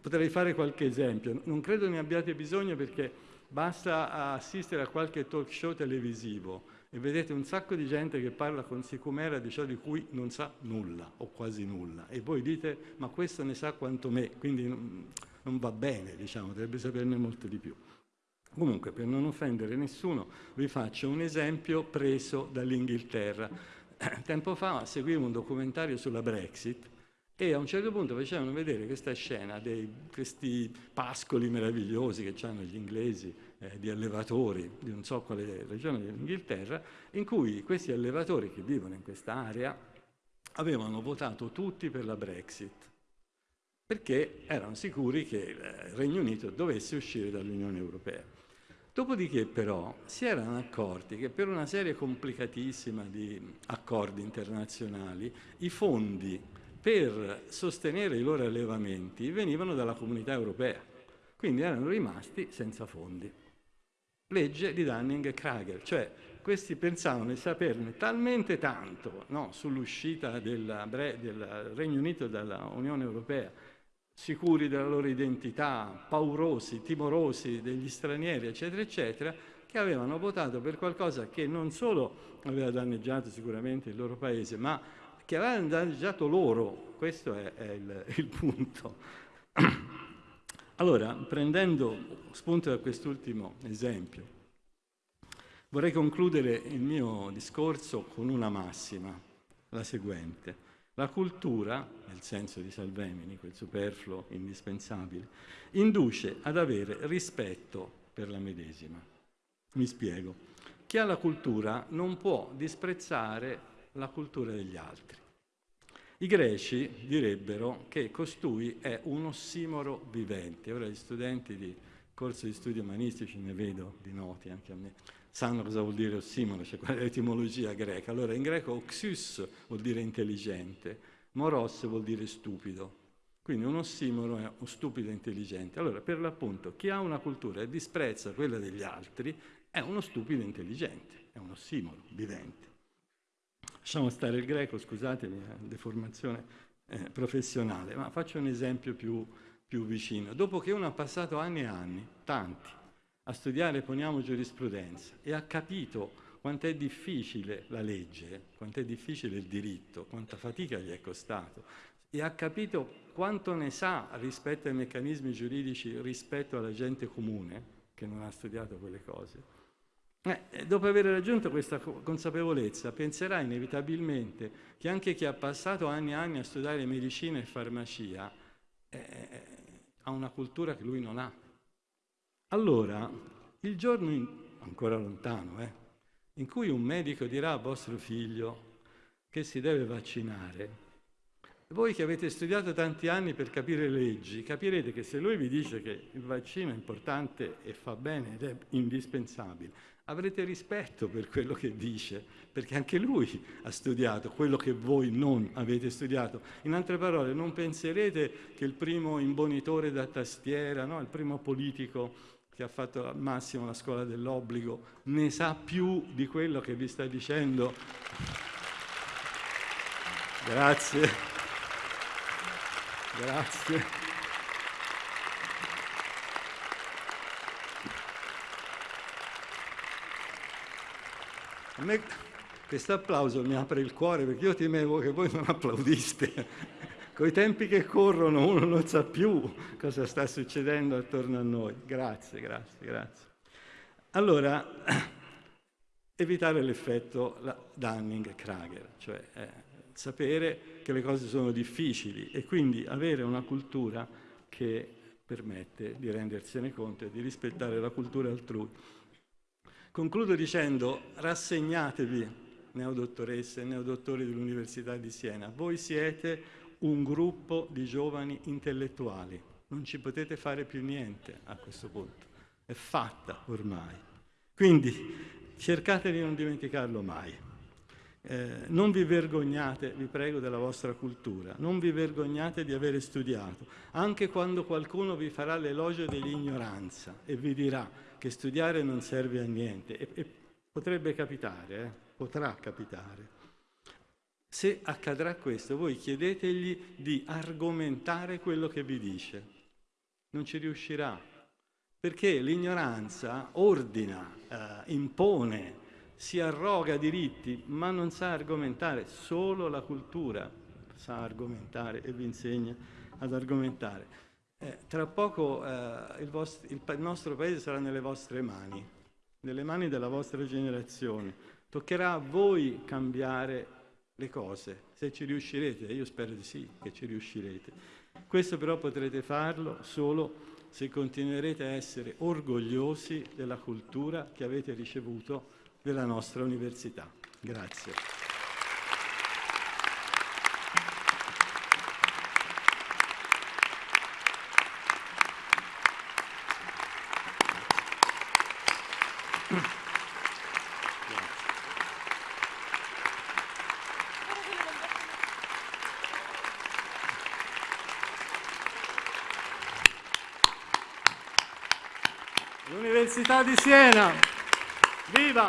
Potrei fare qualche esempio, non credo ne abbiate bisogno perché basta assistere a qualche talk show televisivo e vedete un sacco di gente che parla con sicumera di ciò di cui non sa nulla o quasi nulla e voi dite ma questo ne sa quanto me, quindi non, non va bene, diciamo, dovrebbe saperne molto di più. Comunque, per non offendere nessuno, vi faccio un esempio preso dall'Inghilterra. *clears throat* Tempo fa seguivo un documentario sulla Brexit e a un certo punto facevano vedere questa scena di questi pascoli meravigliosi che hanno gli inglesi eh, di allevatori di non so quale regione dell'Inghilterra, in cui questi allevatori che vivono in questa area avevano votato tutti per la Brexit, perché erano sicuri che il Regno Unito dovesse uscire dall'Unione Europea. Dopodiché però si erano accorti che per una serie complicatissima di accordi internazionali i fondi per sostenere i loro allevamenti venivano dalla comunità europea, quindi erano rimasti senza fondi. Legge di Dunning-Kruger, cioè questi pensavano di saperne talmente tanto no, sull'uscita del Regno Unito dall'Unione Europea sicuri della loro identità, paurosi, timorosi degli stranieri, eccetera, eccetera, che avevano votato per qualcosa che non solo aveva danneggiato sicuramente il loro paese, ma che aveva danneggiato loro. Questo è, è il, *laughs* il punto. *clears throat* Allora, prendendo spunto da quest'ultimo esempio, vorrei concludere il mio discorso con una massima, la seguente. La cultura, nel senso di Salvemini, quel superfluo indispensabile, induce ad avere rispetto per la medesima. Mi spiego. Chi ha la cultura non può disprezzare la cultura degli altri. I greci direbbero che costui è un ossimoro vivente. Ora gli studenti di corso di studi umanistici, ne vedo di noti anche a me, sanno cosa vuol dire ossimoro, cioè qual è l'etimologia greca. Allora in greco oxus vuol dire intelligente, moros vuol dire stupido. Quindi un ossimoro è un stupido intelligente. Allora per l'appunto chi ha una cultura e disprezza quella degli altri è uno stupido intelligente, è un ossimoro vivente. Lasciamo stare il greco, scusatemi, è deformazione eh, professionale, ma faccio un esempio più, più vicino. Dopo che uno ha passato anni e anni, tanti, a studiare, poniamo, giurisprudenza e ha capito quanto è difficile la legge, quanto è difficile il diritto, quanta fatica gli è costato e ha capito quanto ne sa rispetto ai meccanismi giuridici rispetto alla gente comune che non ha studiato quelle cose. Eh, dopo aver raggiunto questa consapevolezza penserà inevitabilmente che anche chi ha passato anni e anni a studiare medicina e farmacia eh, ha una cultura che lui non ha allora, il giorno in, ancora lontano, eh, in cui un medico dirà a vostro figlio che si deve vaccinare, voi che avete studiato tanti anni per capire le leggi, capirete che se lui vi dice che il vaccino è importante e fa bene ed è indispensabile, avrete rispetto per quello che dice, perché anche lui ha studiato quello che voi non avete studiato. In altre parole, non penserete che il primo imbonitore da tastiera, no? il primo politico che ha fatto al massimo la scuola dell'obbligo, ne sa più di quello che vi sta dicendo. Grazie. Grazie. A me questo applauso mi apre il cuore perché io temevo che voi non applaudiste. Con i tempi che corrono uno non sa più cosa sta succedendo attorno a noi. Grazie, grazie, grazie. Allora, *clears throat* evitare l'effetto Dunning-Kruger, cioè eh, sapere che le cose sono difficili e quindi avere una cultura che permette di rendersene conto e di rispettare la cultura altrui. Concludo dicendo rassegnatevi, neodottoresse e neodottori dell'Università di Siena, voi siete un gruppo di giovani intellettuali. Non ci potete fare più niente a questo punto. È fatta ormai. Quindi cercate di non dimenticarlo mai. Eh, non vi vergognate, vi prego, della vostra cultura, non vi vergognate di avere studiato, anche quando qualcuno vi farà l'elogio dell'ignoranza e vi dirà che studiare non serve a niente. E, e potrebbe capitare, eh? potrà capitare. Se accadrà questo, voi chiedetegli di argomentare quello che vi dice. Non ci riuscirà, perché l'ignoranza ordina, eh, impone, si arroga diritti, ma non sa argomentare, solo la cultura sa argomentare e vi insegna ad argomentare. Eh, tra poco eh, il, vostro, il, il nostro paese sarà nelle vostre mani, nelle mani della vostra generazione. Toccherà a voi cambiare le cose, se ci riuscirete, io spero di sì che ci riuscirete. Questo però potrete farlo solo se continuerete a essere orgogliosi della cultura che avete ricevuto della nostra università. Grazie. L'Università di Siena, viva!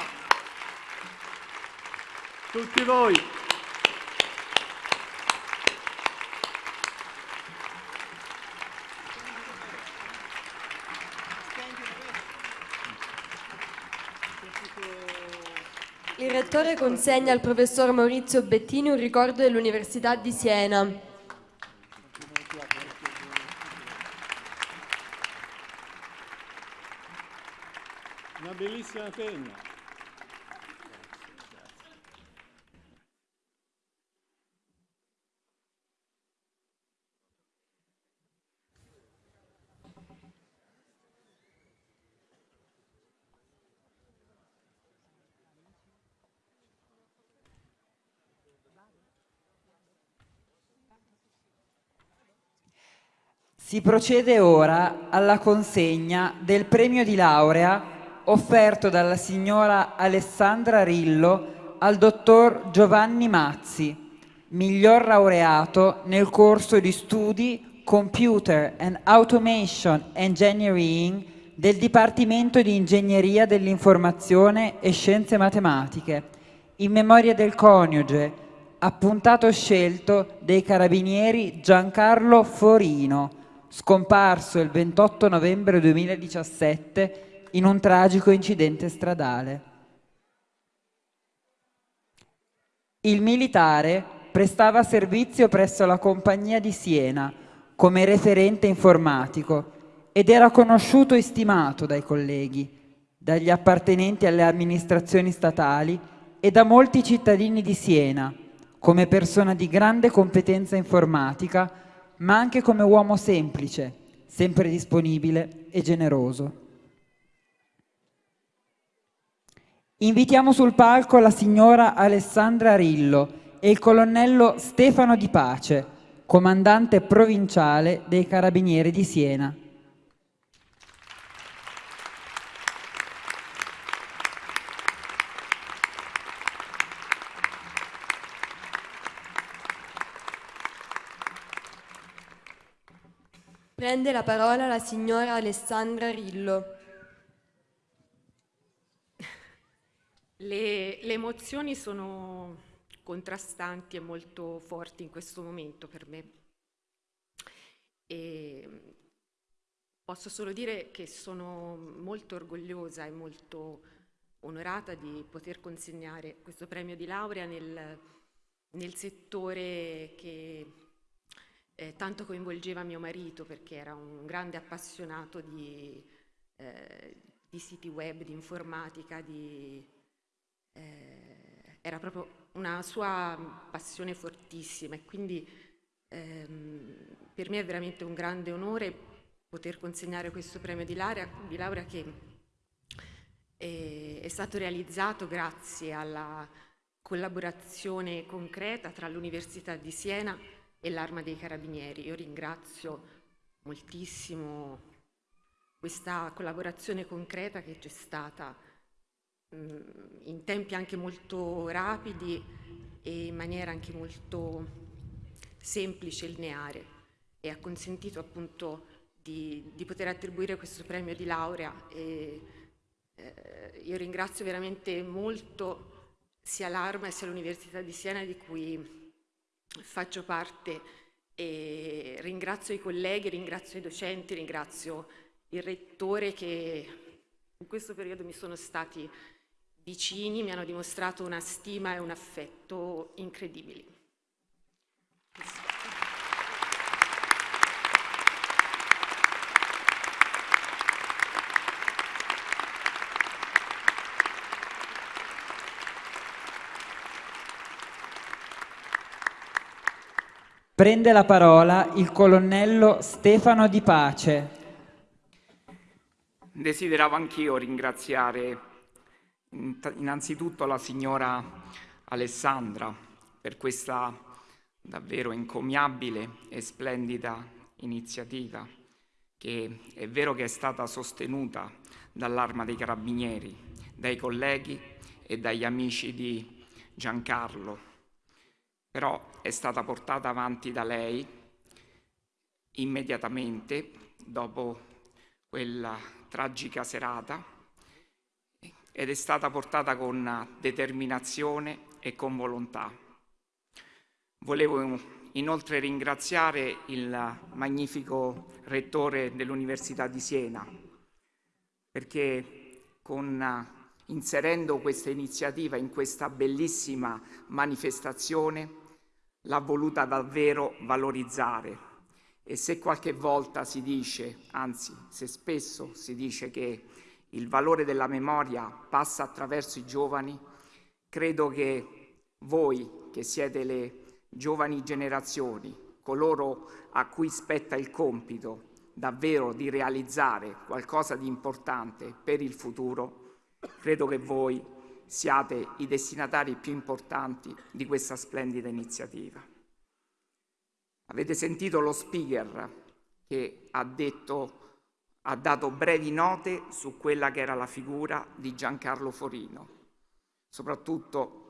Tutti voi! Il rettore consegna al professor Maurizio Bettini un ricordo dell'Università di Siena. Una penna. Si procede ora alla consegna del premio di laurea offerto dalla signora Alessandra Rillo al dottor Giovanni Mazzi, miglior laureato nel corso di studi Computer and Automation Engineering del Dipartimento di Ingegneria dell'Informazione e Scienze Matematiche, in memoria del coniuge, appuntato scelto dei carabinieri Giancarlo Forino, scomparso il 28 novembre 2017 in un tragico incidente stradale. Il militare prestava servizio presso la compagnia di Siena come referente informatico ed era conosciuto e stimato dai colleghi, dagli appartenenti alle amministrazioni statali e da molti cittadini di Siena come persona di grande competenza informatica, ma anche come uomo semplice, sempre disponibile e generoso. Invitiamo sul palco la signora Alessandra Rillo e il colonnello Stefano Di Pace, comandante provinciale dei Carabinieri di Siena. Prende la parola la signora Alessandra Rillo. Le, le, emozioni sono contrastanti e molto forti in questo momento per me. E posso solo dire che sono molto orgogliosa e molto onorata di poter consegnare questo premio di laurea nel, nel settore che eh, tanto coinvolgeva mio marito perché era un grande appassionato di, eh, di siti web, di informatica, di eh, era proprio una sua passione fortissima e quindi ehm, per me è veramente un grande onore poter consegnare questo premio di laurea, di laurea che è, è stato realizzato grazie alla collaborazione concreta tra l'Università di Siena e l'Arma dei Carabinieri. Io ringrazio moltissimo questa collaborazione concreta che c'è stata in tempi anche molto rapidi e in maniera anche molto semplice e lineare e ha consentito appunto di, di poter attribuire questo premio di laurea e Eh, io ringrazio veramente molto sia l'Arma sia l'Università di Siena di cui faccio parte e ringrazio i colleghi, ringrazio i docenti, ringrazio il rettore che in questo periodo mi sono stati vicini, mi hanno dimostrato una stima e un affetto incredibili. Prende la parola il colonnello Stefano Di Pace. Desideravo anch'io ringraziare innanzitutto la signora Alessandra per questa davvero encomiabile e splendida iniziativa che è vero che è stata sostenuta dall'Arma dei Carabinieri, dai colleghi e dagli amici di Giancarlo. Però è stata portata avanti da lei immediatamente dopo quella tragica serata ed è stata portata con determinazione e con volontà. Volevo inoltre ringraziare il magnifico rettore dell'Università di Siena perché con, inserendo questa iniziativa in questa bellissima manifestazione l'ha voluta davvero valorizzare. E se qualche volta si dice, anzi se spesso si dice che il valore della memoria passa attraverso i giovani, credo che voi che siete le giovani generazioni, coloro a cui spetta il compito davvero di realizzare qualcosa di importante per il futuro, credo che voi siate i destinatari più importanti di questa splendida iniziativa. Avete sentito lo speaker che ha, detto, ha dato brevi note su quella che era la figura di Giancarlo Forino. Soprattutto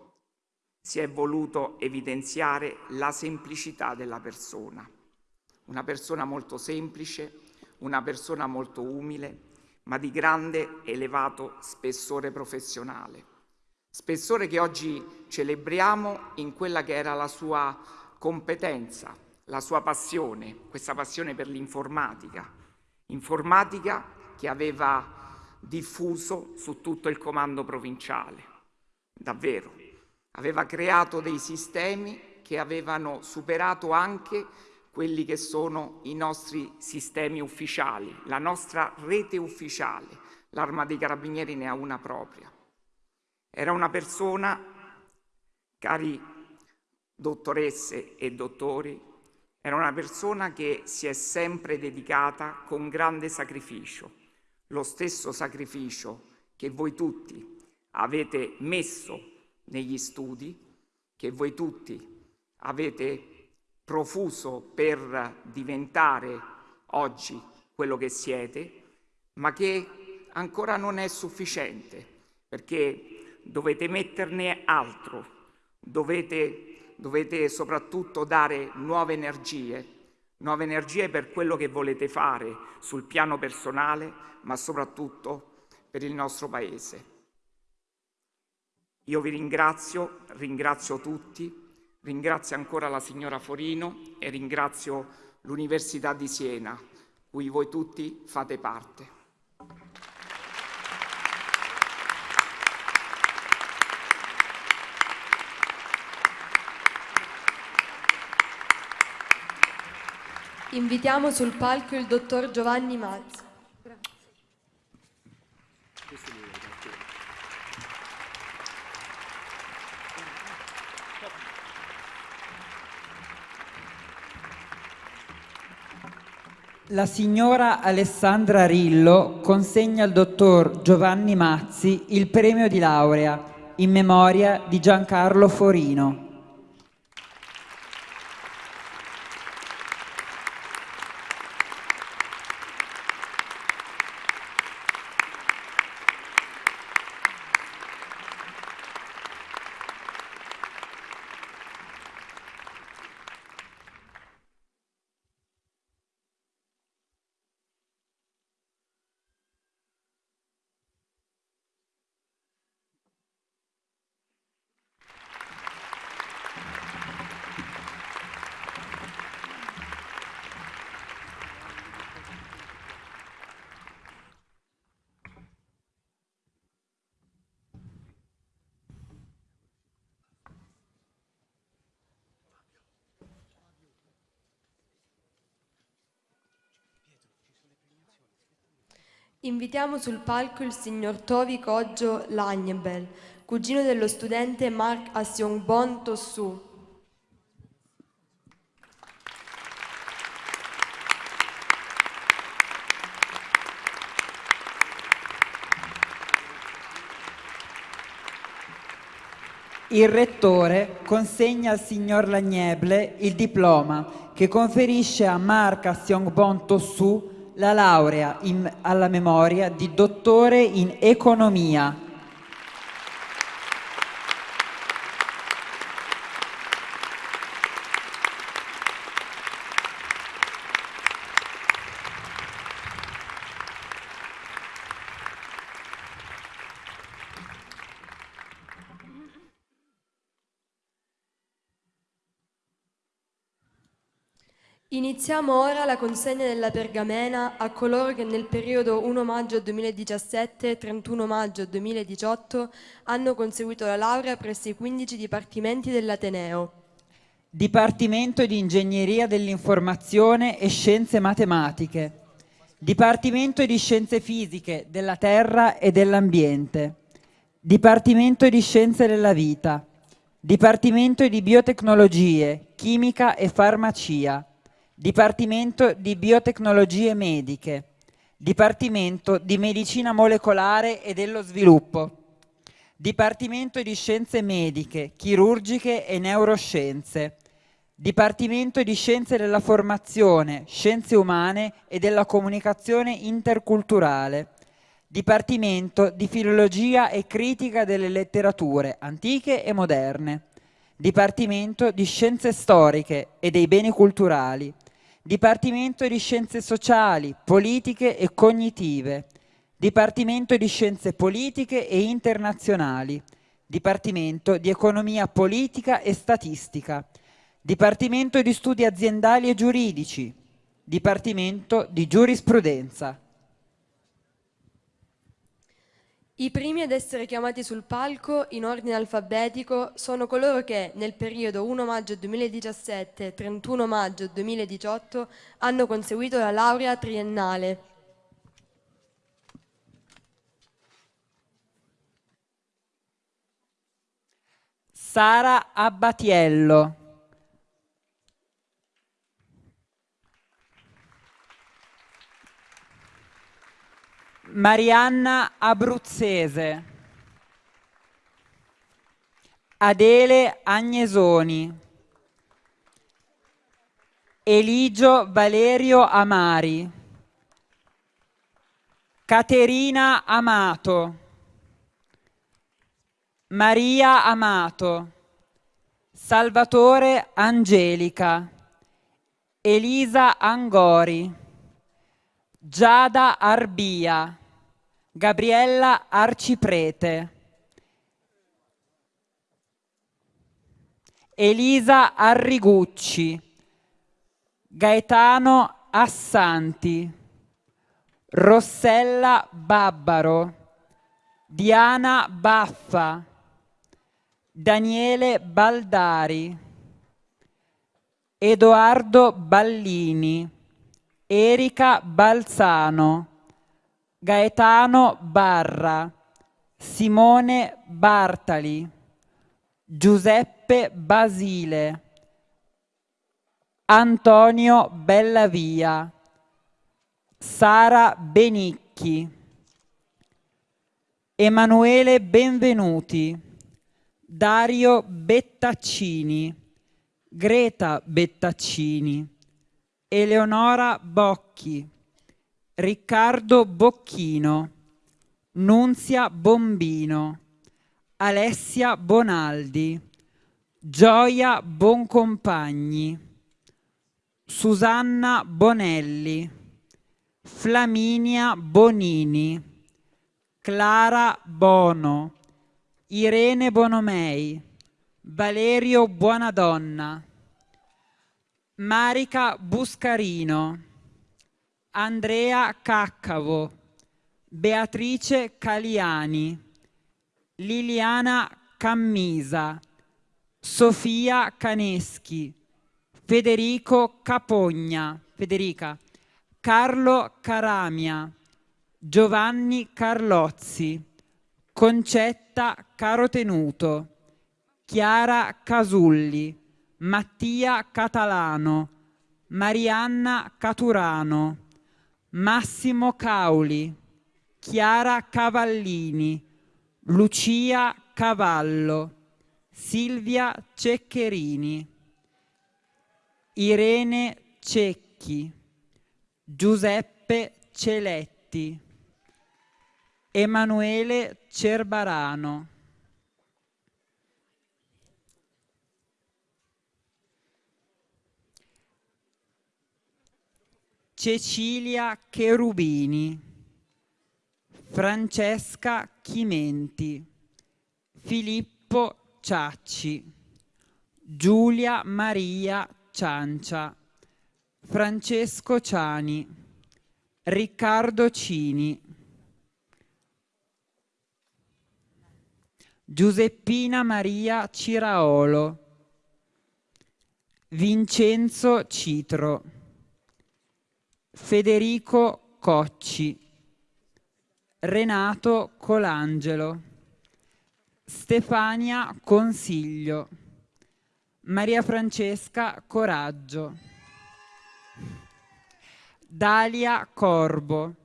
si è voluto evidenziare la semplicità della persona. Una persona molto semplice, una persona molto umile, ma di grande elevato spessore professionale spessore che oggi celebriamo in quella che era la sua competenza, la sua passione, questa passione per l'informatica, informatica che aveva diffuso su tutto il comando provinciale, davvero. Aveva creato dei sistemi che avevano superato anche quelli che sono i nostri sistemi ufficiali, la nostra rete ufficiale. L'Arma dei Carabinieri ne ha una propria. Era una persona, cari dottoresse e dottori, era una persona che si è sempre dedicata con grande sacrificio, lo stesso sacrificio che voi tutti avete messo negli studi, che voi tutti avete profuso per diventare oggi quello che siete, ma che ancora non è sufficiente, perché dovete metterne altro, dovete, dovete soprattutto dare nuove energie, nuove energie per quello che volete fare sul piano personale, ma soprattutto per il nostro Paese. Io vi ringrazio, ringrazio tutti, ringrazio ancora la signora Forino e ringrazio l'Università di Siena, cui voi tutti fate parte. Invitiamo sul palco il dottor Giovanni Mazzi. La signora Alessandra Rillo consegna al dottor Giovanni Mazzi il premio di laurea in memoria di Giancarlo Forino. Invitiamo sul palco il signor Tovi Coggio Lagnebel, cugino dello studente Mark Asiongbon Tossu. Il rettore consegna al signor Lagneble il diploma che conferisce a Mark Asiongbon Tossu la laurea in- alla memoria di dottore in economia. Iniziamo ora la consegna della pergamena a coloro che nel periodo 1 maggio 2017-31 maggio 2018 hanno conseguito la laurea presso i 15 dipartimenti dell'Ateneo. Dipartimento di Ingegneria dell'Informazione e Scienze Matematiche. Dipartimento di Scienze Fisiche della Terra e dell'Ambiente. Dipartimento di Scienze della Vita. Dipartimento di Biotecnologie, Chimica e Farmacia. Dipartimento di Biotecnologie Mediche. Dipartimento di Medicina Molecolare e dello Sviluppo. Dipartimento di Scienze Mediche, Chirurgiche e Neuroscienze. Dipartimento di Scienze della Formazione, Scienze Umane e della Comunicazione Interculturale. Dipartimento di Filologia e Critica delle Letterature, Antiche e Moderne. Dipartimento di Scienze Storiche e dei Beni Culturali. Dipartimento di Scienze Sociali, Politiche e Cognitive. Dipartimento di Scienze Politiche e Internazionali. Dipartimento di Economia Politica e Statistica. Dipartimento di Studi Aziendali e Giuridici. Dipartimento di Giurisprudenza. I primi ad essere chiamati sul palco in ordine alfabetico sono coloro che nel periodo 1 maggio 2017-31 maggio 2018 hanno conseguito la laurea triennale. Sara Abbatiello. Marianna Abruzzese. Adele Agnesoni. Eligio Valerio Amari. Caterina Amato. Maria Amato. Salvatore Angelica. Elisa Angori. Giada Arbia. Gabriella Arciprete. Elisa Arrigucci. Gaetano Assanti. Rossella Babbaro. Diana Baffa. Daniele Baldari. Edoardo Ballini. Erika Balzano. Gaetano Barra, Simone Bartali, Giuseppe Basile, Antonio Bellavia, Sara Benicchi, Emanuele Benvenuti, Dario Bettaccini, Greta Bettaccini, Eleonora Bocchi, Riccardo Bocchino, Nunzia Bombino, Alessia Bonaldi, Gioia Boncompagni, Susanna Bonelli, Flaminia Bonini, Clara Bono, Irene Bonomei, Valerio Buonadonna, Marica Buscarino, Andrea Caccavo, Beatrice Caliani, Liliana Cammisa, Sofia Caneschi, Federico Capogna, Federica, Carlo Caramia, Giovanni Carlozzi, Concetta Carotenuto, Chiara Casulli, Mattia Catalano, Marianna Caturano, Massimo Cauli, Chiara Cavallini, Lucia Cavallo, Silvia Ceccherini, Irene Cecchi, Giuseppe Celetti, Emanuele Cerbarano. Cecilia Cherubini, Francesca Chimenti, Filippo Ciacci, Giulia Maria Ciancia, Francesco Ciani, Riccardo Cini, Giuseppina Maria Ciraolo, Vincenzo Citro, Federico Cocci, Renato Colangelo, Stefania Consiglio, Maria Francesca Coraggio, Dalia Corbo,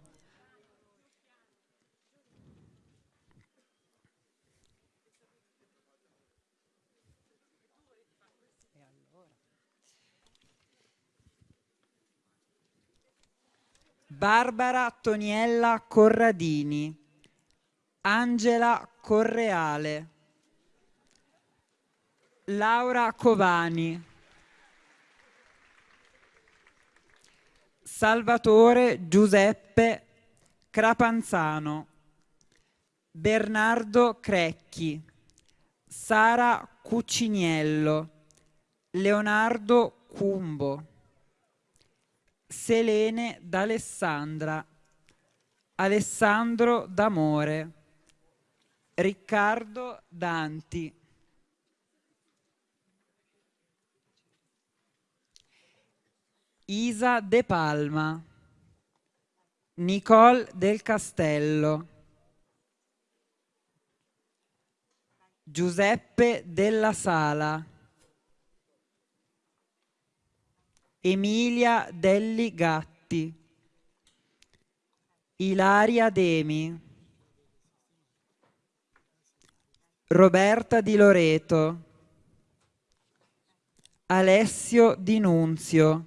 Barbara Toniella Corradini, Angela Correale, Laura Covani, Salvatore Giuseppe Crapanzano, Bernardo Crecchi, Sara Cucciniello, Leonardo Cumbo, Selene d'Alessandra, Alessandro D'Amore, Riccardo Danti, Isa De Palma, Nicole del Castello, Giuseppe della Sala, Emilia Delli Gatti, Ilaria Demi, Roberta Di Loreto, Alessio Di Nunzio,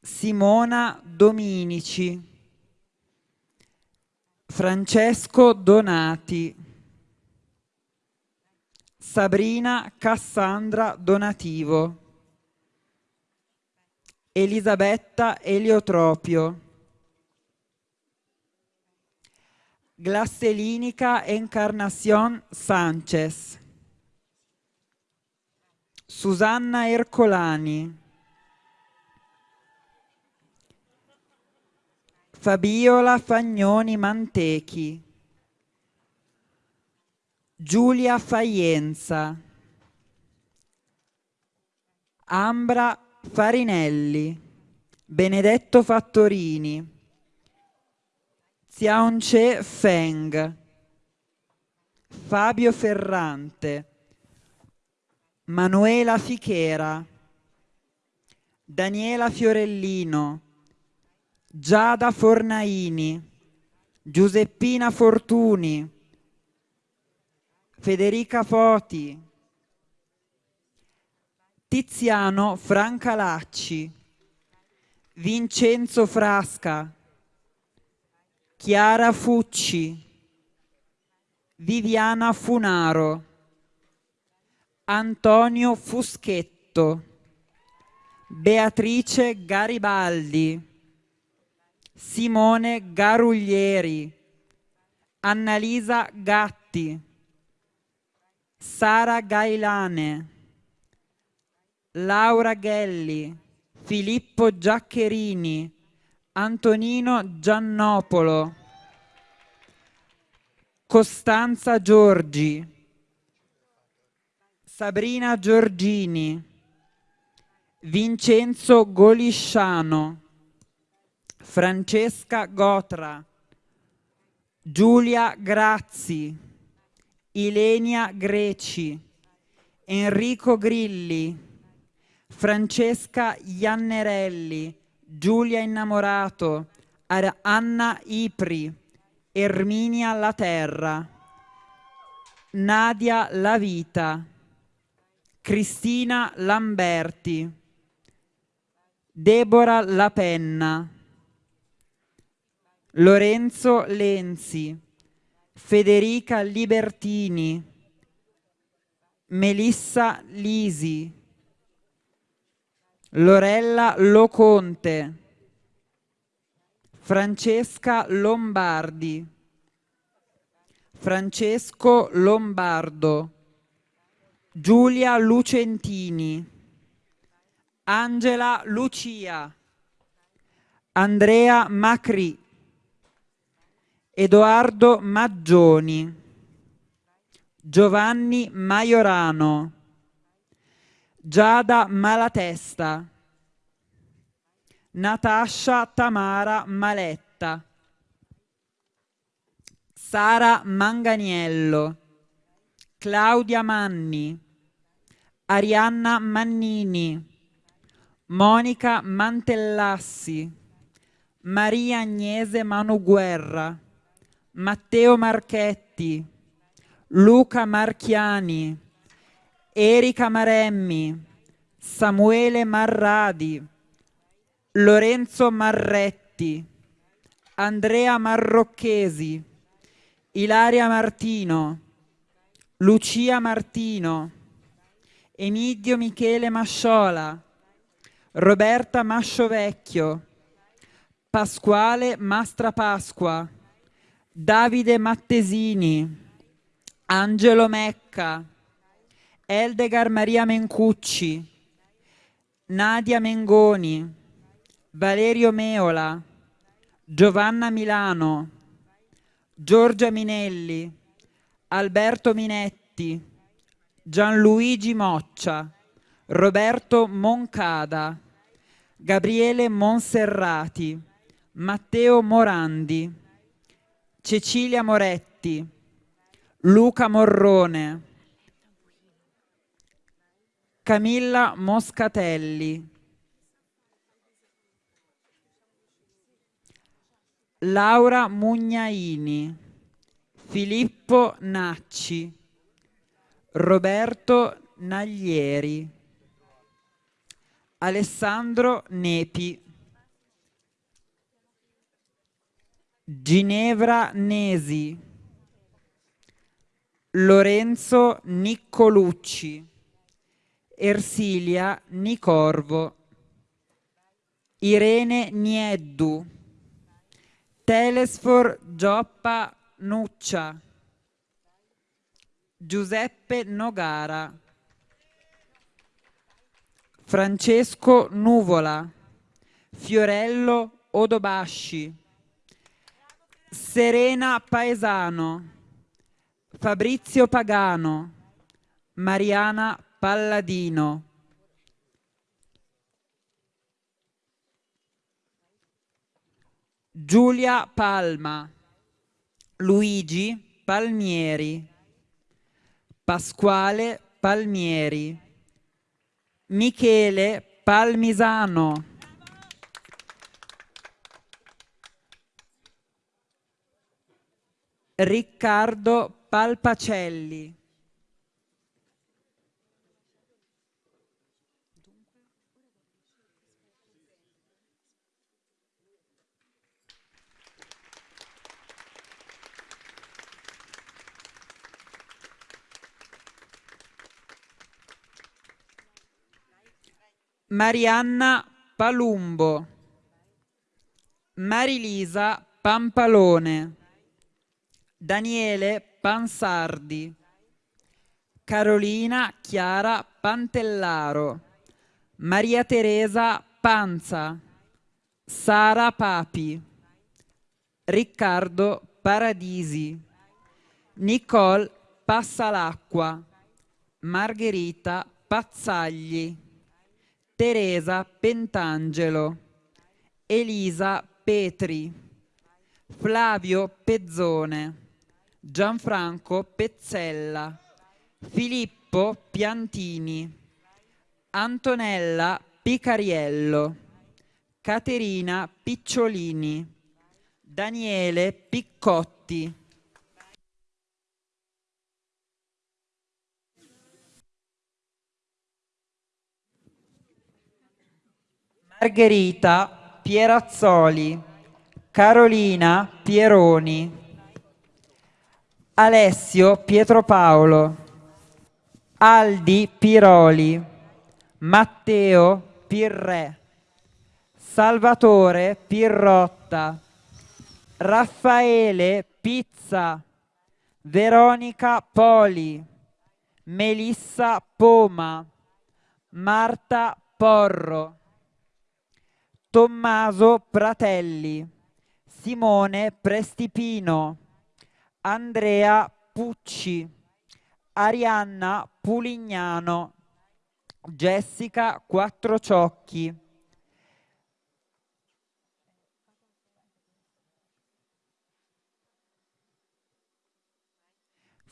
Simona Dominici, Francesco Donati, Sabrina Cassandra Donativo, Elisabetta Eliotropio, Glasselinica Encarnación Sanchez, Susanna Ercolani, Fabiola Fagnoni Mantechi, Giulia Faienza, Ambra Farinelli, Benedetto Fattorini, Xiaonce Feng, Fabio Ferrante, Manuela Fichera, Daniela Fiorellino, Giada Fornaini, Giuseppina Fortuni, Federica Foti, Tiziano Francalacci, Vincenzo Frasca, Chiara Fucci, Viviana Funaro, Antonio Fuschetto, Beatrice Garibaldi, Simone Garuglieri, Annalisa Gatti, Sara Gailane, Laura Ghelli, Filippo Giaccherini, Antonino Giannopolo, Costanza Giorgi, Sabrina Giorgini, Vincenzo Golisciano, Francesca Gotra, Giulia Grazzi, Ilenia Greci, Enrico Grilli, Francesca Iannerelli, Giulia Innamorato, Anna Ipri, Erminia La Terra, Nadia La Vita, Cristina Lamberti, Deborah La Penna, Lorenzo Lenzi, Federica Libertini, Melissa Lisi, Lorella Loconte, Francesca Lombardi, Francesco Lombardo, Giulia Lucentini, Angela Lucia, Andrea Macri, Edoardo Maggioni, Giovanni Maiorano, Giada Malatesta, Natascia Tamara Maletta, Sara Manganiello, Claudia Manni, Arianna Mannini, Monica Mantellassi, Maria Agnese Manuguerra, Matteo Marchetti, Luca Marchiani, Erika Maremmi, Samuele Marradi, Lorenzo Marretti, Andrea Marrocchesi, Ilaria Martino, Lucia Martino, Emidio Michele Masciola, Roberta Masciovecchio, Pasquale Mastra Pasqua, Davide Mattesini, Angelo Mecca, Eldegar Maria Mencucci, Nadia Mengoni, Valerio Meola, Giovanna Milano, Giorgia Minelli, Alberto Minetti, Gianluigi Moccia, Roberto Moncada, Gabriele Monserrati, Matteo Morandi, Cecilia Moretti, Luca Morrone, Camilla Moscatelli, Laura Mugnaini, Filippo Nacci, Roberto Naglieri, Alessandro Nepi, Ginevra Nesi, Lorenzo Niccolucci, Ersilia Nicorvo, Irene Nieddu, Telesfor Gioppa Nuccia, Giuseppe Nogara, Francesco Nuvola, Fiorello Odobasci, Serena Paesano, Fabrizio Pagano, Mariana Palladino. Giulia Palma, Luigi Palmieri, Pasquale Palmieri, Michele Palmisano. Riccardo Palpacelli. Marianna Palumbo, Marilisa Pampalone. Daniele Pansardi, Carolina Chiara Pantellaro, Maria Teresa Panza, Sara Papi, Riccardo Paradisi, Nicole Passalacqua, Margherita Pazzagli, Teresa Pentangelo, Elisa Petri, Flavio Pezzone, Gianfranco Pezzella, Filippo Piantini, Antonella Picariello, Caterina Picciolini, Daniele Piccotti. Margherita Pierazzoli, Carolina Pieroni, Alessio Pietropaolo, Aldi Piroli, Matteo Pirre, Salvatore Pirrotta, Raffaele Pizza, Veronica Poli, Melissa Poma, Marta Porro. Tommaso Pratelli, Simone Prestipino, Andrea Pucci, Arianna Pulignano, Jessica Quattrociocchi.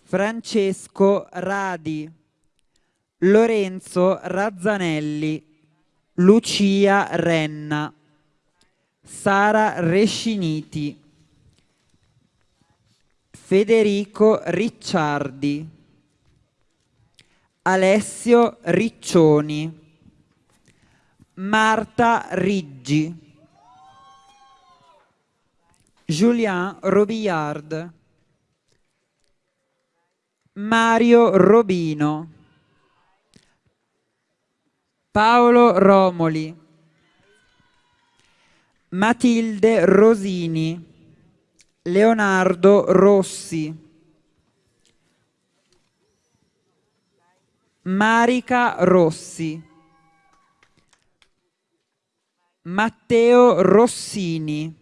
Francesco Radi, Lorenzo Razzanelli, Lucia Renna, Sara Resciniti, Federico Ricciardi, Alessio Riccioni, Marta Riggi, Julien Robillard, Mario Robino, Paolo Romoli, Matilde Rosini, Leonardo Rossi, Marica Rossi, Matteo Rossini,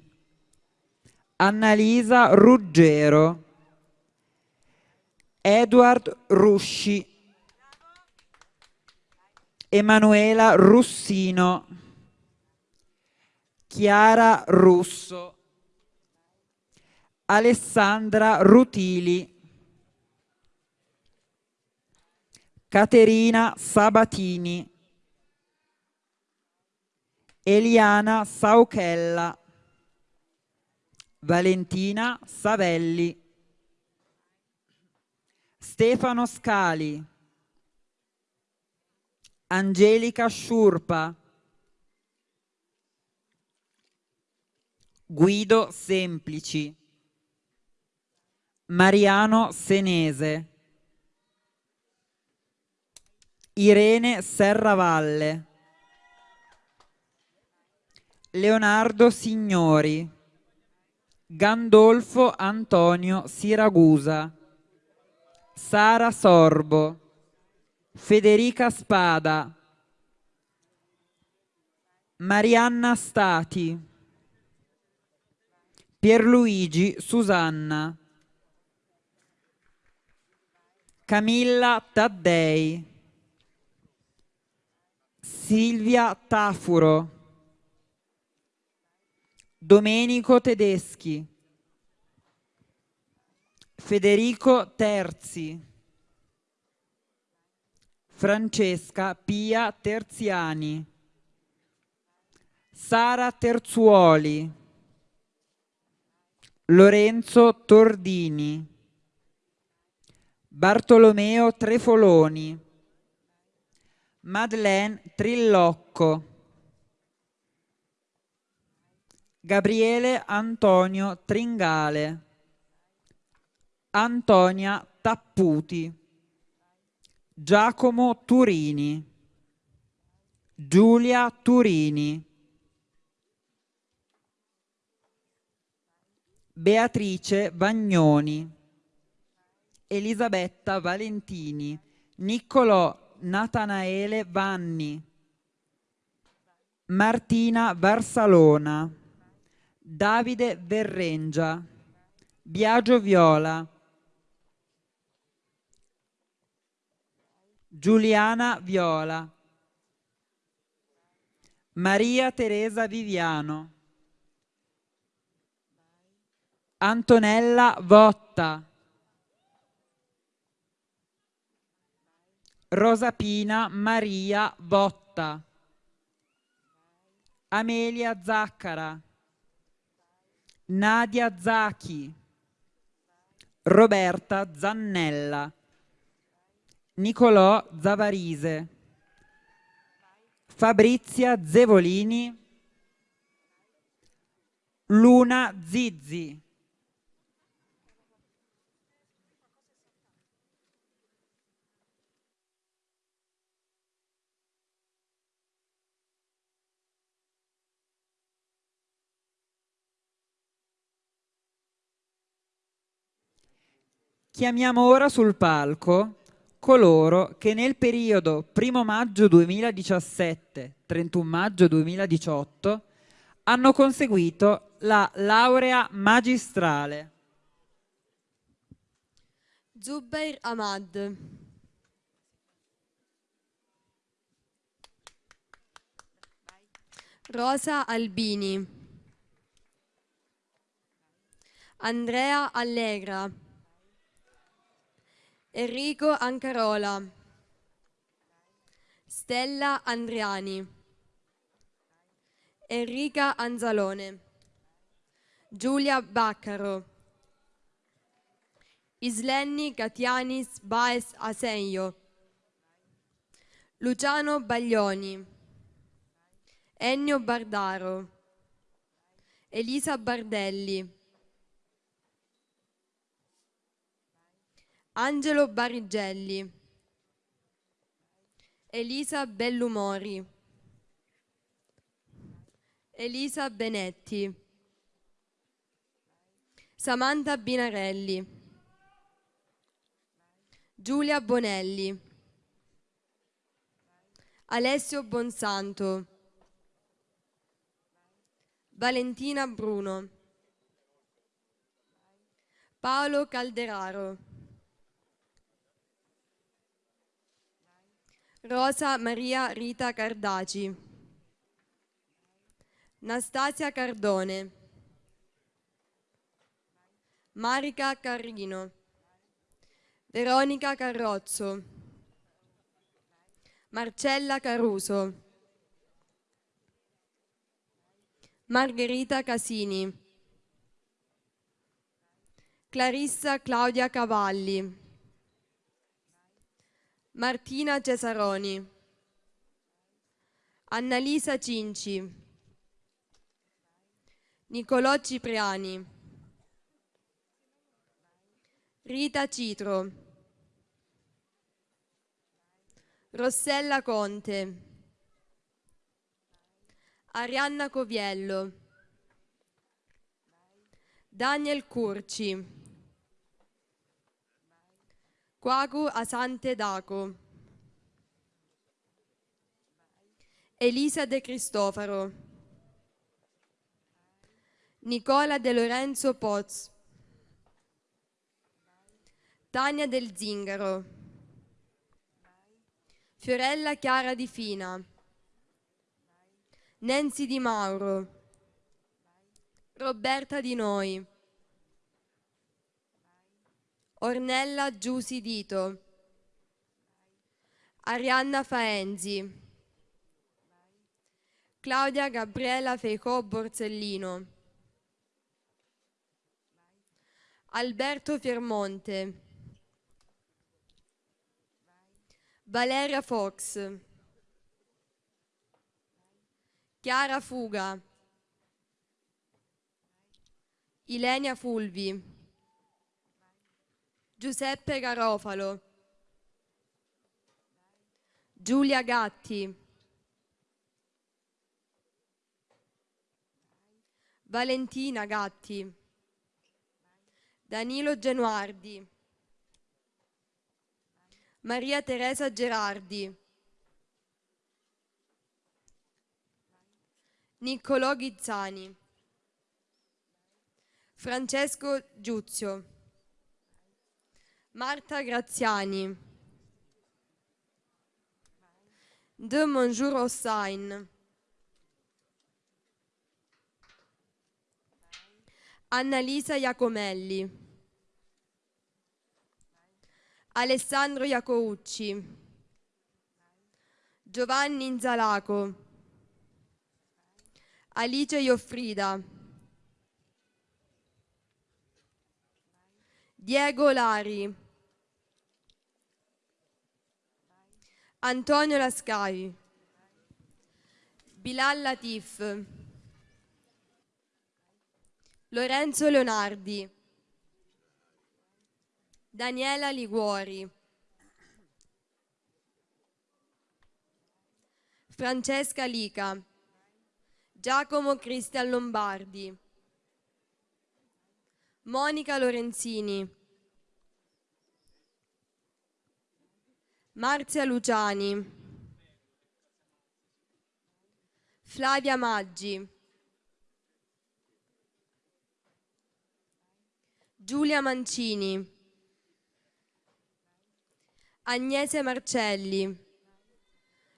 Annalisa Ruggero, Edward Rusci, Emanuela Russino, Chiara Russo, Alessandra Rutili, Caterina Sabatini, Eliana Sauchella, Valentina Savelli, Stefano Scali, Angelica Sciurpa, Guido Semplici, Mariano Senese, Irene Serravalle, Leonardo Signori, Gandolfo Antonio Siragusa, Sara Sorbo, Federica Spada, Marianna Stati, Pierluigi Susanna, Camilla Taddei, Silvia Tafuro, Domenico Tedeschi, Federico Terzi, Francesca Pia Terziani, Sara Terzuoli, Lorenzo Tordini, Bartolomeo Trefoloni, Madeleine Trillocco, Gabriele Antonio Tringale, Antonia Tapputi, Giacomo Turini, Giulia Turini, Beatrice Vagnoni, Elisabetta Valentini, Niccolò Natanaele Vanni, Martina Varsalona, Davide Verrengia, Biagio Viola, Giuliana Viola, Maria Teresa Viviano, Antonella Votta. Rosapina Maria Votta. Amelia Zaccara. Nadia Zacchi. Roberta Zannella. Nicolò Zavarise. Fabrizia Zevolini. Luna Zizzi. Chiamiamo ora sul palco coloro che nel periodo 1 maggio 2017-31 maggio 2018 hanno conseguito la laurea magistrale. Zubair Ahmad. Rosa Albini. Andrea Allegra. Enrico Ancarola. Stella Andriani. Enrica Anzalone. Giulia Baccaro. Islenni Catianis Baes Asenio. Luciano Baglioni. Ennio Bardaro. Elisa Bardelli. Angelo Barigelli. Elisa Bellumori. Elisa Benetti. Samantha Binarelli. Giulia Bonelli. Alessio Bonsanto. Valentina Bruno. Paolo Calderaro. Rosa Maria Rita Cardaci. Nastasia Cardone. Marica Carrino. Veronica Carrozzo. Marcella Caruso. Margherita Casini. Clarissa Claudia Cavalli. Martina Cesaroni, Annalisa Cinci, Nicolò Cipriani, Rita Citro, Rossella Conte, Arianna Coviello, Daniel Curci, Quagu Asante Daco. Elisa De Cristofaro. Nicola De Lorenzo Poz. Tania Del Zingaro. Fiorella Chiara Di Fina. Nancy Di Mauro. Roberta Di Noi. Ornella Giusi Dito, Arianna Faenzi, Claudia Gabriela Feicò Borsellino, Alberto Fiermonte, Valeria Fox, Chiara Fuga, Ilenia Fulvi, Giuseppe Garofalo, Giulia Gatti, Valentina Gatti, Danilo Genuardi, Maria Teresa Gerardi, Niccolò Ghizzani, Francesco Giuzio. Marta Graziani. De Monjour Hossain. Annalisa Iacomelli, Alessandro Iacoucci, Giovanni Inzalaco, Alice Ioffrida, Diego Lari, Antonio Lascai, Bilal Latif, Lorenzo Leonardi, Daniela Liguori, Francesca Lica, Giacomo Cristian Lombardi, Monica Lorenzini, Marzia Luciani, Flavia Maggi, Giulia Mancini, Agnese Marcelli,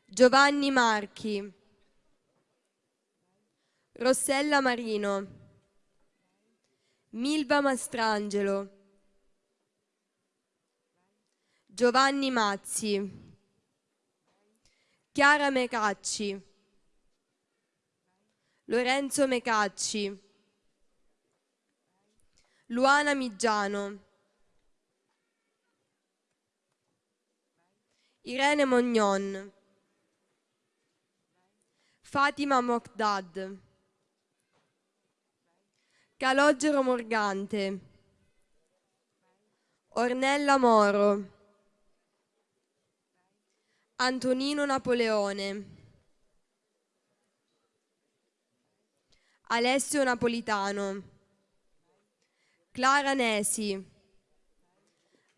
Giovanni Marchi, Rossella Marino, Milva Mastrangelo, Giovanni Mazzi, Chiara Mecacci, Lorenzo Mecacci, Luana Migiano, Irene Mognon, Fatima Mokdad, Calogero Morgante, Ornella Moro, Antonino Napoleone, Alessio Napolitano, Clara Nesi,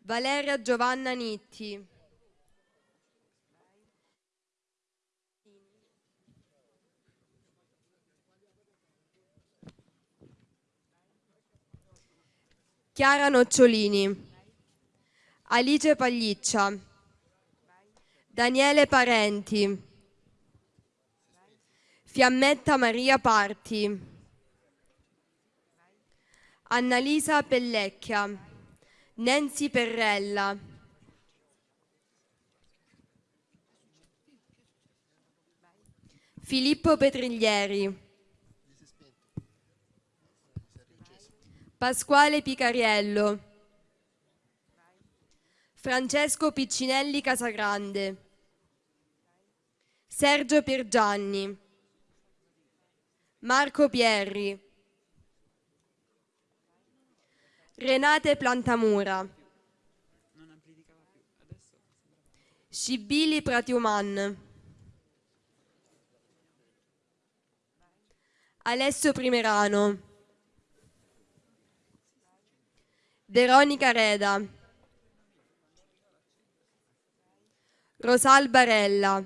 Valeria Giovanna Nitti, Chiara Nocciolini, Alice Pagliccia, Daniele Parenti, Fiammetta Maria Parti, Annalisa Pellecchia, Nancy Perrella, Filippo Petriglieri, Pasquale Picariello, Francesco Piccinelli Casagrande, Sergio Piergianni, Marco Pierri, Renate Plantamura, Scibili Pratiuman, Alessio Primerano, Veronica Reda, Rosal Barella,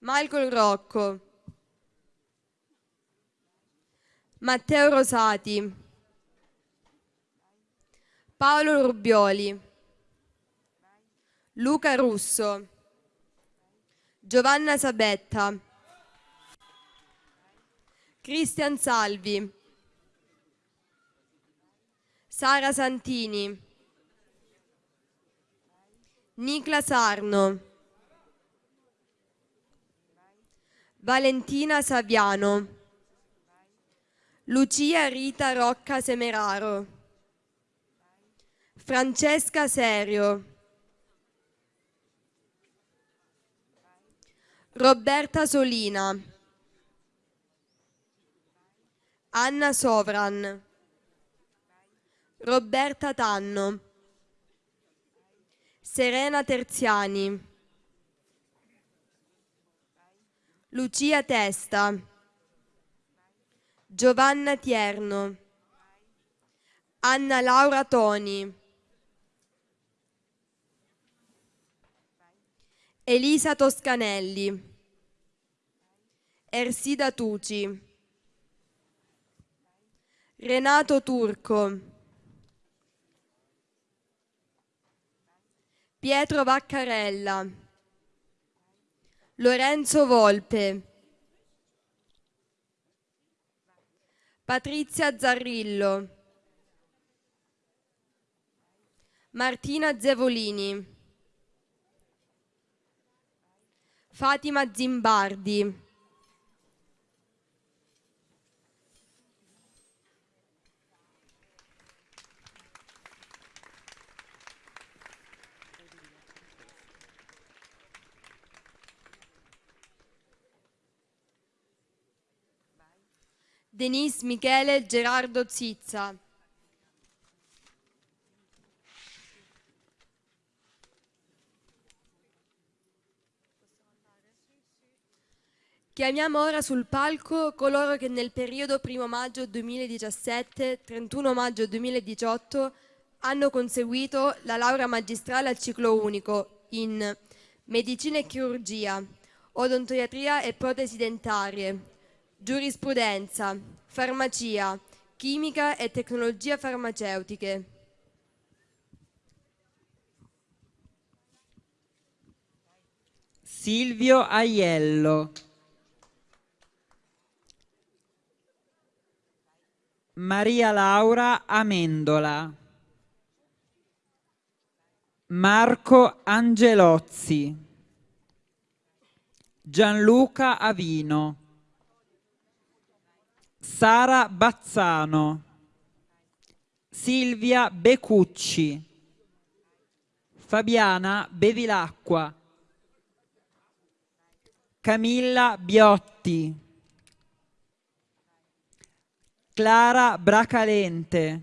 Michael Rocco, Matteo Rosati, Paolo Rubioli, Luca Russo, Giovanna Sabetta, Cristian Salvi, Sara Santini, Nicla Sarno, Valentina Saviano, Lucia Rita Rocca Semeraro, Francesca Serio, Roberta Solina, Anna Sovran, Roberta Tanno, Serena Terziani, Lucia Testa, Giovanna Tierno, Anna Laura Toni, Elisa Toscanelli, Ersida Tuci, Renato Turco, Pietro Vaccarella, Lorenzo Volpe, Patrizia Zarrillo, Martina Zevolini, Fatima Zimbardi, Denise Michele Gerardo Zizza. Chiamiamo ora sul palco coloro che nel periodo 1 maggio 2017-31 maggio 2018 hanno conseguito la laurea magistrale al ciclo unico in medicina e chirurgia, odontoiatria e protesi dentarie, giurisprudenza, farmacia, chimica e tecnologie farmaceutiche. Silvio Aiello. Maria Laura Amendola. Marco Angelozzi. Gianluca Avino. Sara Bazzano, Silvia Becucci, Fabiana Bevilacqua, Camilla Biotti, Clara Bracalente,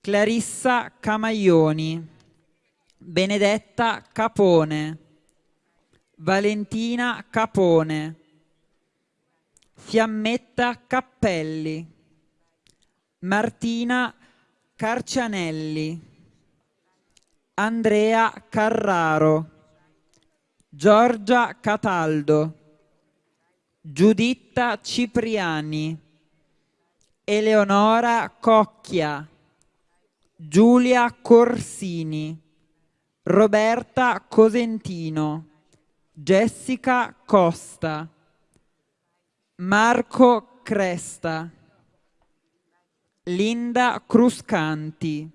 Clarissa Camaglioni, Benedetta Capone, Valentina Capone, Fiammetta Cappelli, Martina Carcianelli, Andrea Carraro, Giorgia Cataldo, Giuditta Cipriani, Eleonora Cocchia, Giulia Corsini, Roberta Cosentino, Jessica Costa, Marco Cresta, Linda Cruscanti,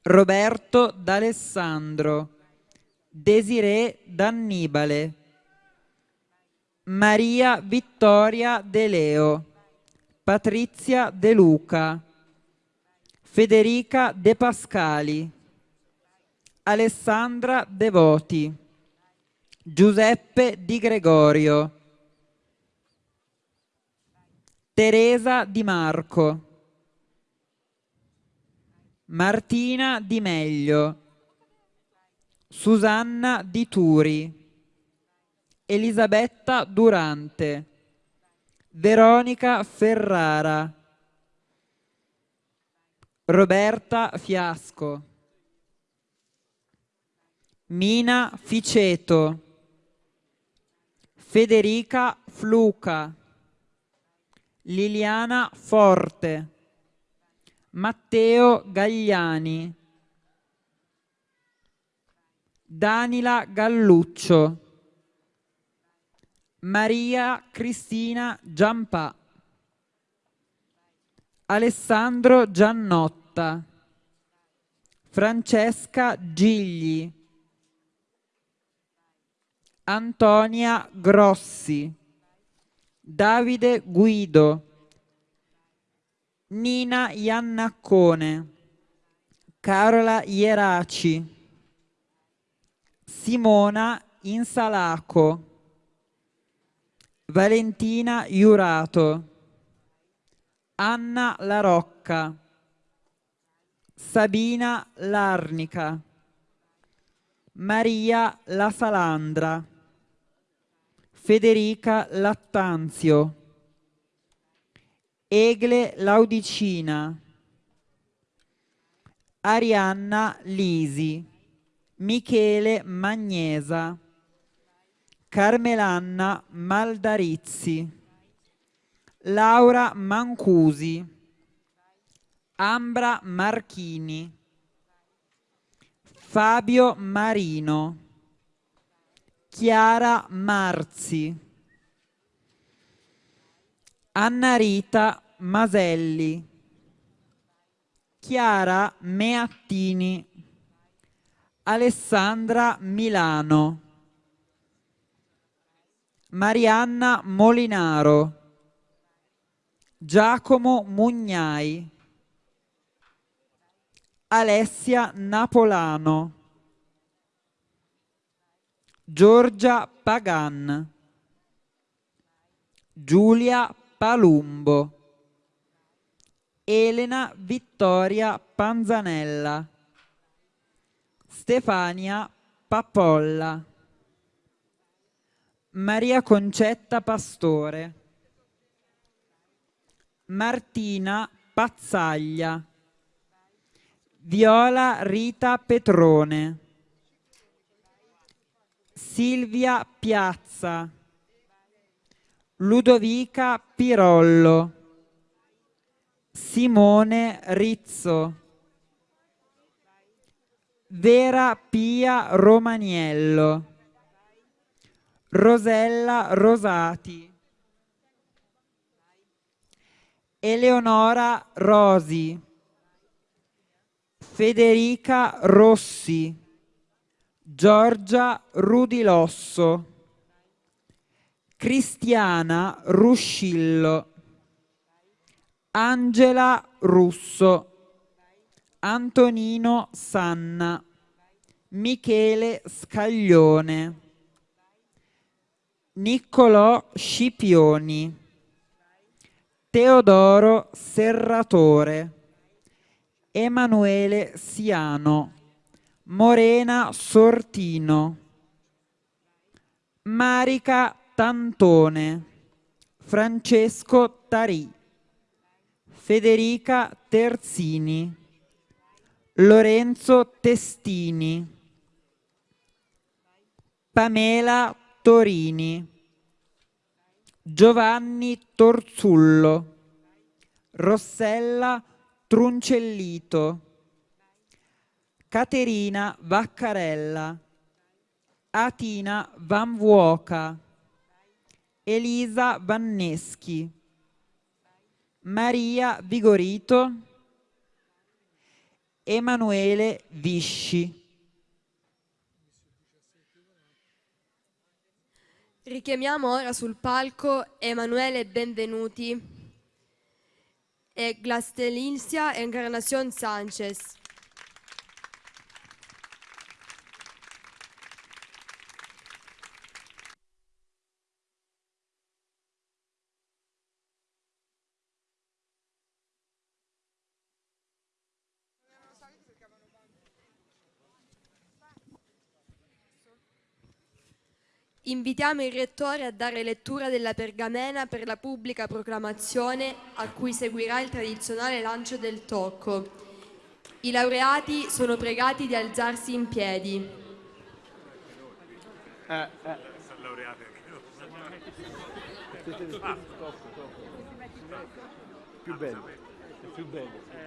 Roberto D'Alessandro, Desiree D'Annibale, Maria Vittoria De Leo, Patrizia De Luca, Federica De Pascali, Alessandra Devoti, Giuseppe Di Gregorio, Teresa Di Marco, Martina Di Meglio, Susanna Di Turi, Elisabetta Durante, Veronica Ferrara, Roberta Fiasco, Mina Ficeto, Federica Fluca, Liliana Forte, Matteo Gagliani, Danila Galluccio, Maria Cristina Giampà, Alessandro Giannotta, Francesca Gigli, Antonia Grossi, Davide Guido, Nina Iannaccone, Carola Ieraci, Simona Insalaco, Valentina Iurato, Anna La Rocca, Sabina Larnica, Maria La Salandra, Federica Lattanzio, Egle Laudicina, Arianna Lisi, Michele Magnesa, Carmelanna Maldarizzi, Laura Mancusi, Ambra Marchini, Fabio Marino, Chiara Marzi, Anna Rita Maselli, Chiara Meattini, Alessandra Milano, Marianna Molinaro, Giacomo Mugnai, Alessia Napolano, Giorgia Pagan, Giulia Palumbo, Elena Vittoria Panzanella, Stefania Papolla, Maria Concetta Pastore, Martina Pazzaglia, Viola Rita Petrone, Silvia Piazza, Ludovica Pirollo, Simone Rizzo, Vera Pia Romaniello, Rosella Rosati, Eleonora Rosi, Federica Rossi, Giorgia Rudilosso, Cristiana Ruscillo, Angela Russo, Antonino Sanna, Michele Scaglione, Niccolò Scipioni, Teodoro Serratore, Emanuele Siano, Morena Sortino, Marica Tantone, Francesco Tarì, Federica Terzini, Lorenzo Testini, Pamela Torini, Giovanni Torzullo, Rossella Truncellito, Caterina Vaccarella, Atina Van Vuoca, Elisa Vanneschi, Maria Vigorito, Emanuele Visci. Richiamiamo ora sul palco Emanuele Benvenuti e Glastelinsia Encarnación Sánchez. Invitiamo il Rettore a dare lettura della pergamena per la pubblica proclamazione a cui seguirà il tradizionale lancio del tocco. I laureati sono pregati di alzarsi in piedi. Eh, eh. Più bello, è più bello.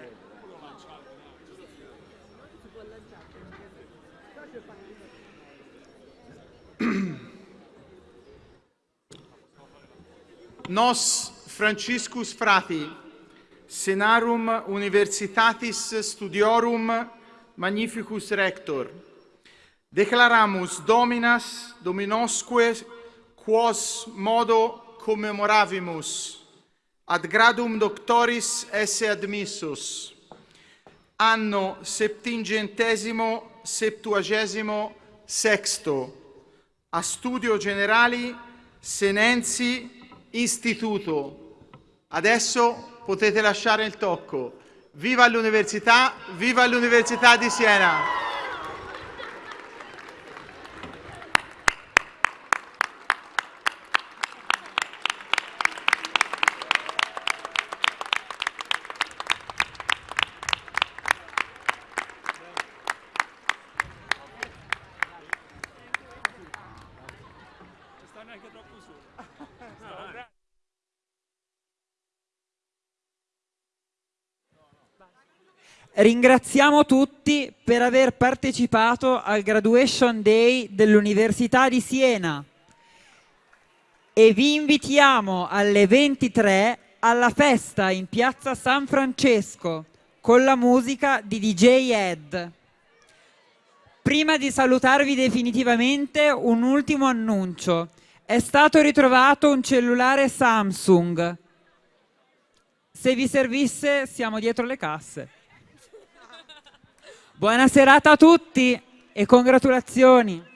nos Franciscus frati senarum universitatis studiorum magnificus rector. Declaramus dominas dominosque quos modo commemoravimus ad gradum doctoris esse admissus. Anno septingentesimo septuagesimo sexto. A studio generali senensi Istituto. Adesso potete lasciare il tocco. Viva l'università, viva l'Università di Siena! Ringraziamo tutti per aver partecipato al Graduation Day dell'Università di Siena. e vi invitiamo alle 23 alla festa in piazza San Francesco con la musica di DJ Ed. Prima di salutarvi definitivamente un ultimo annuncio. È stato ritrovato un cellulare Samsung. Se vi servisse siamo dietro le casse. Buona serata a tutti e congratulazioni.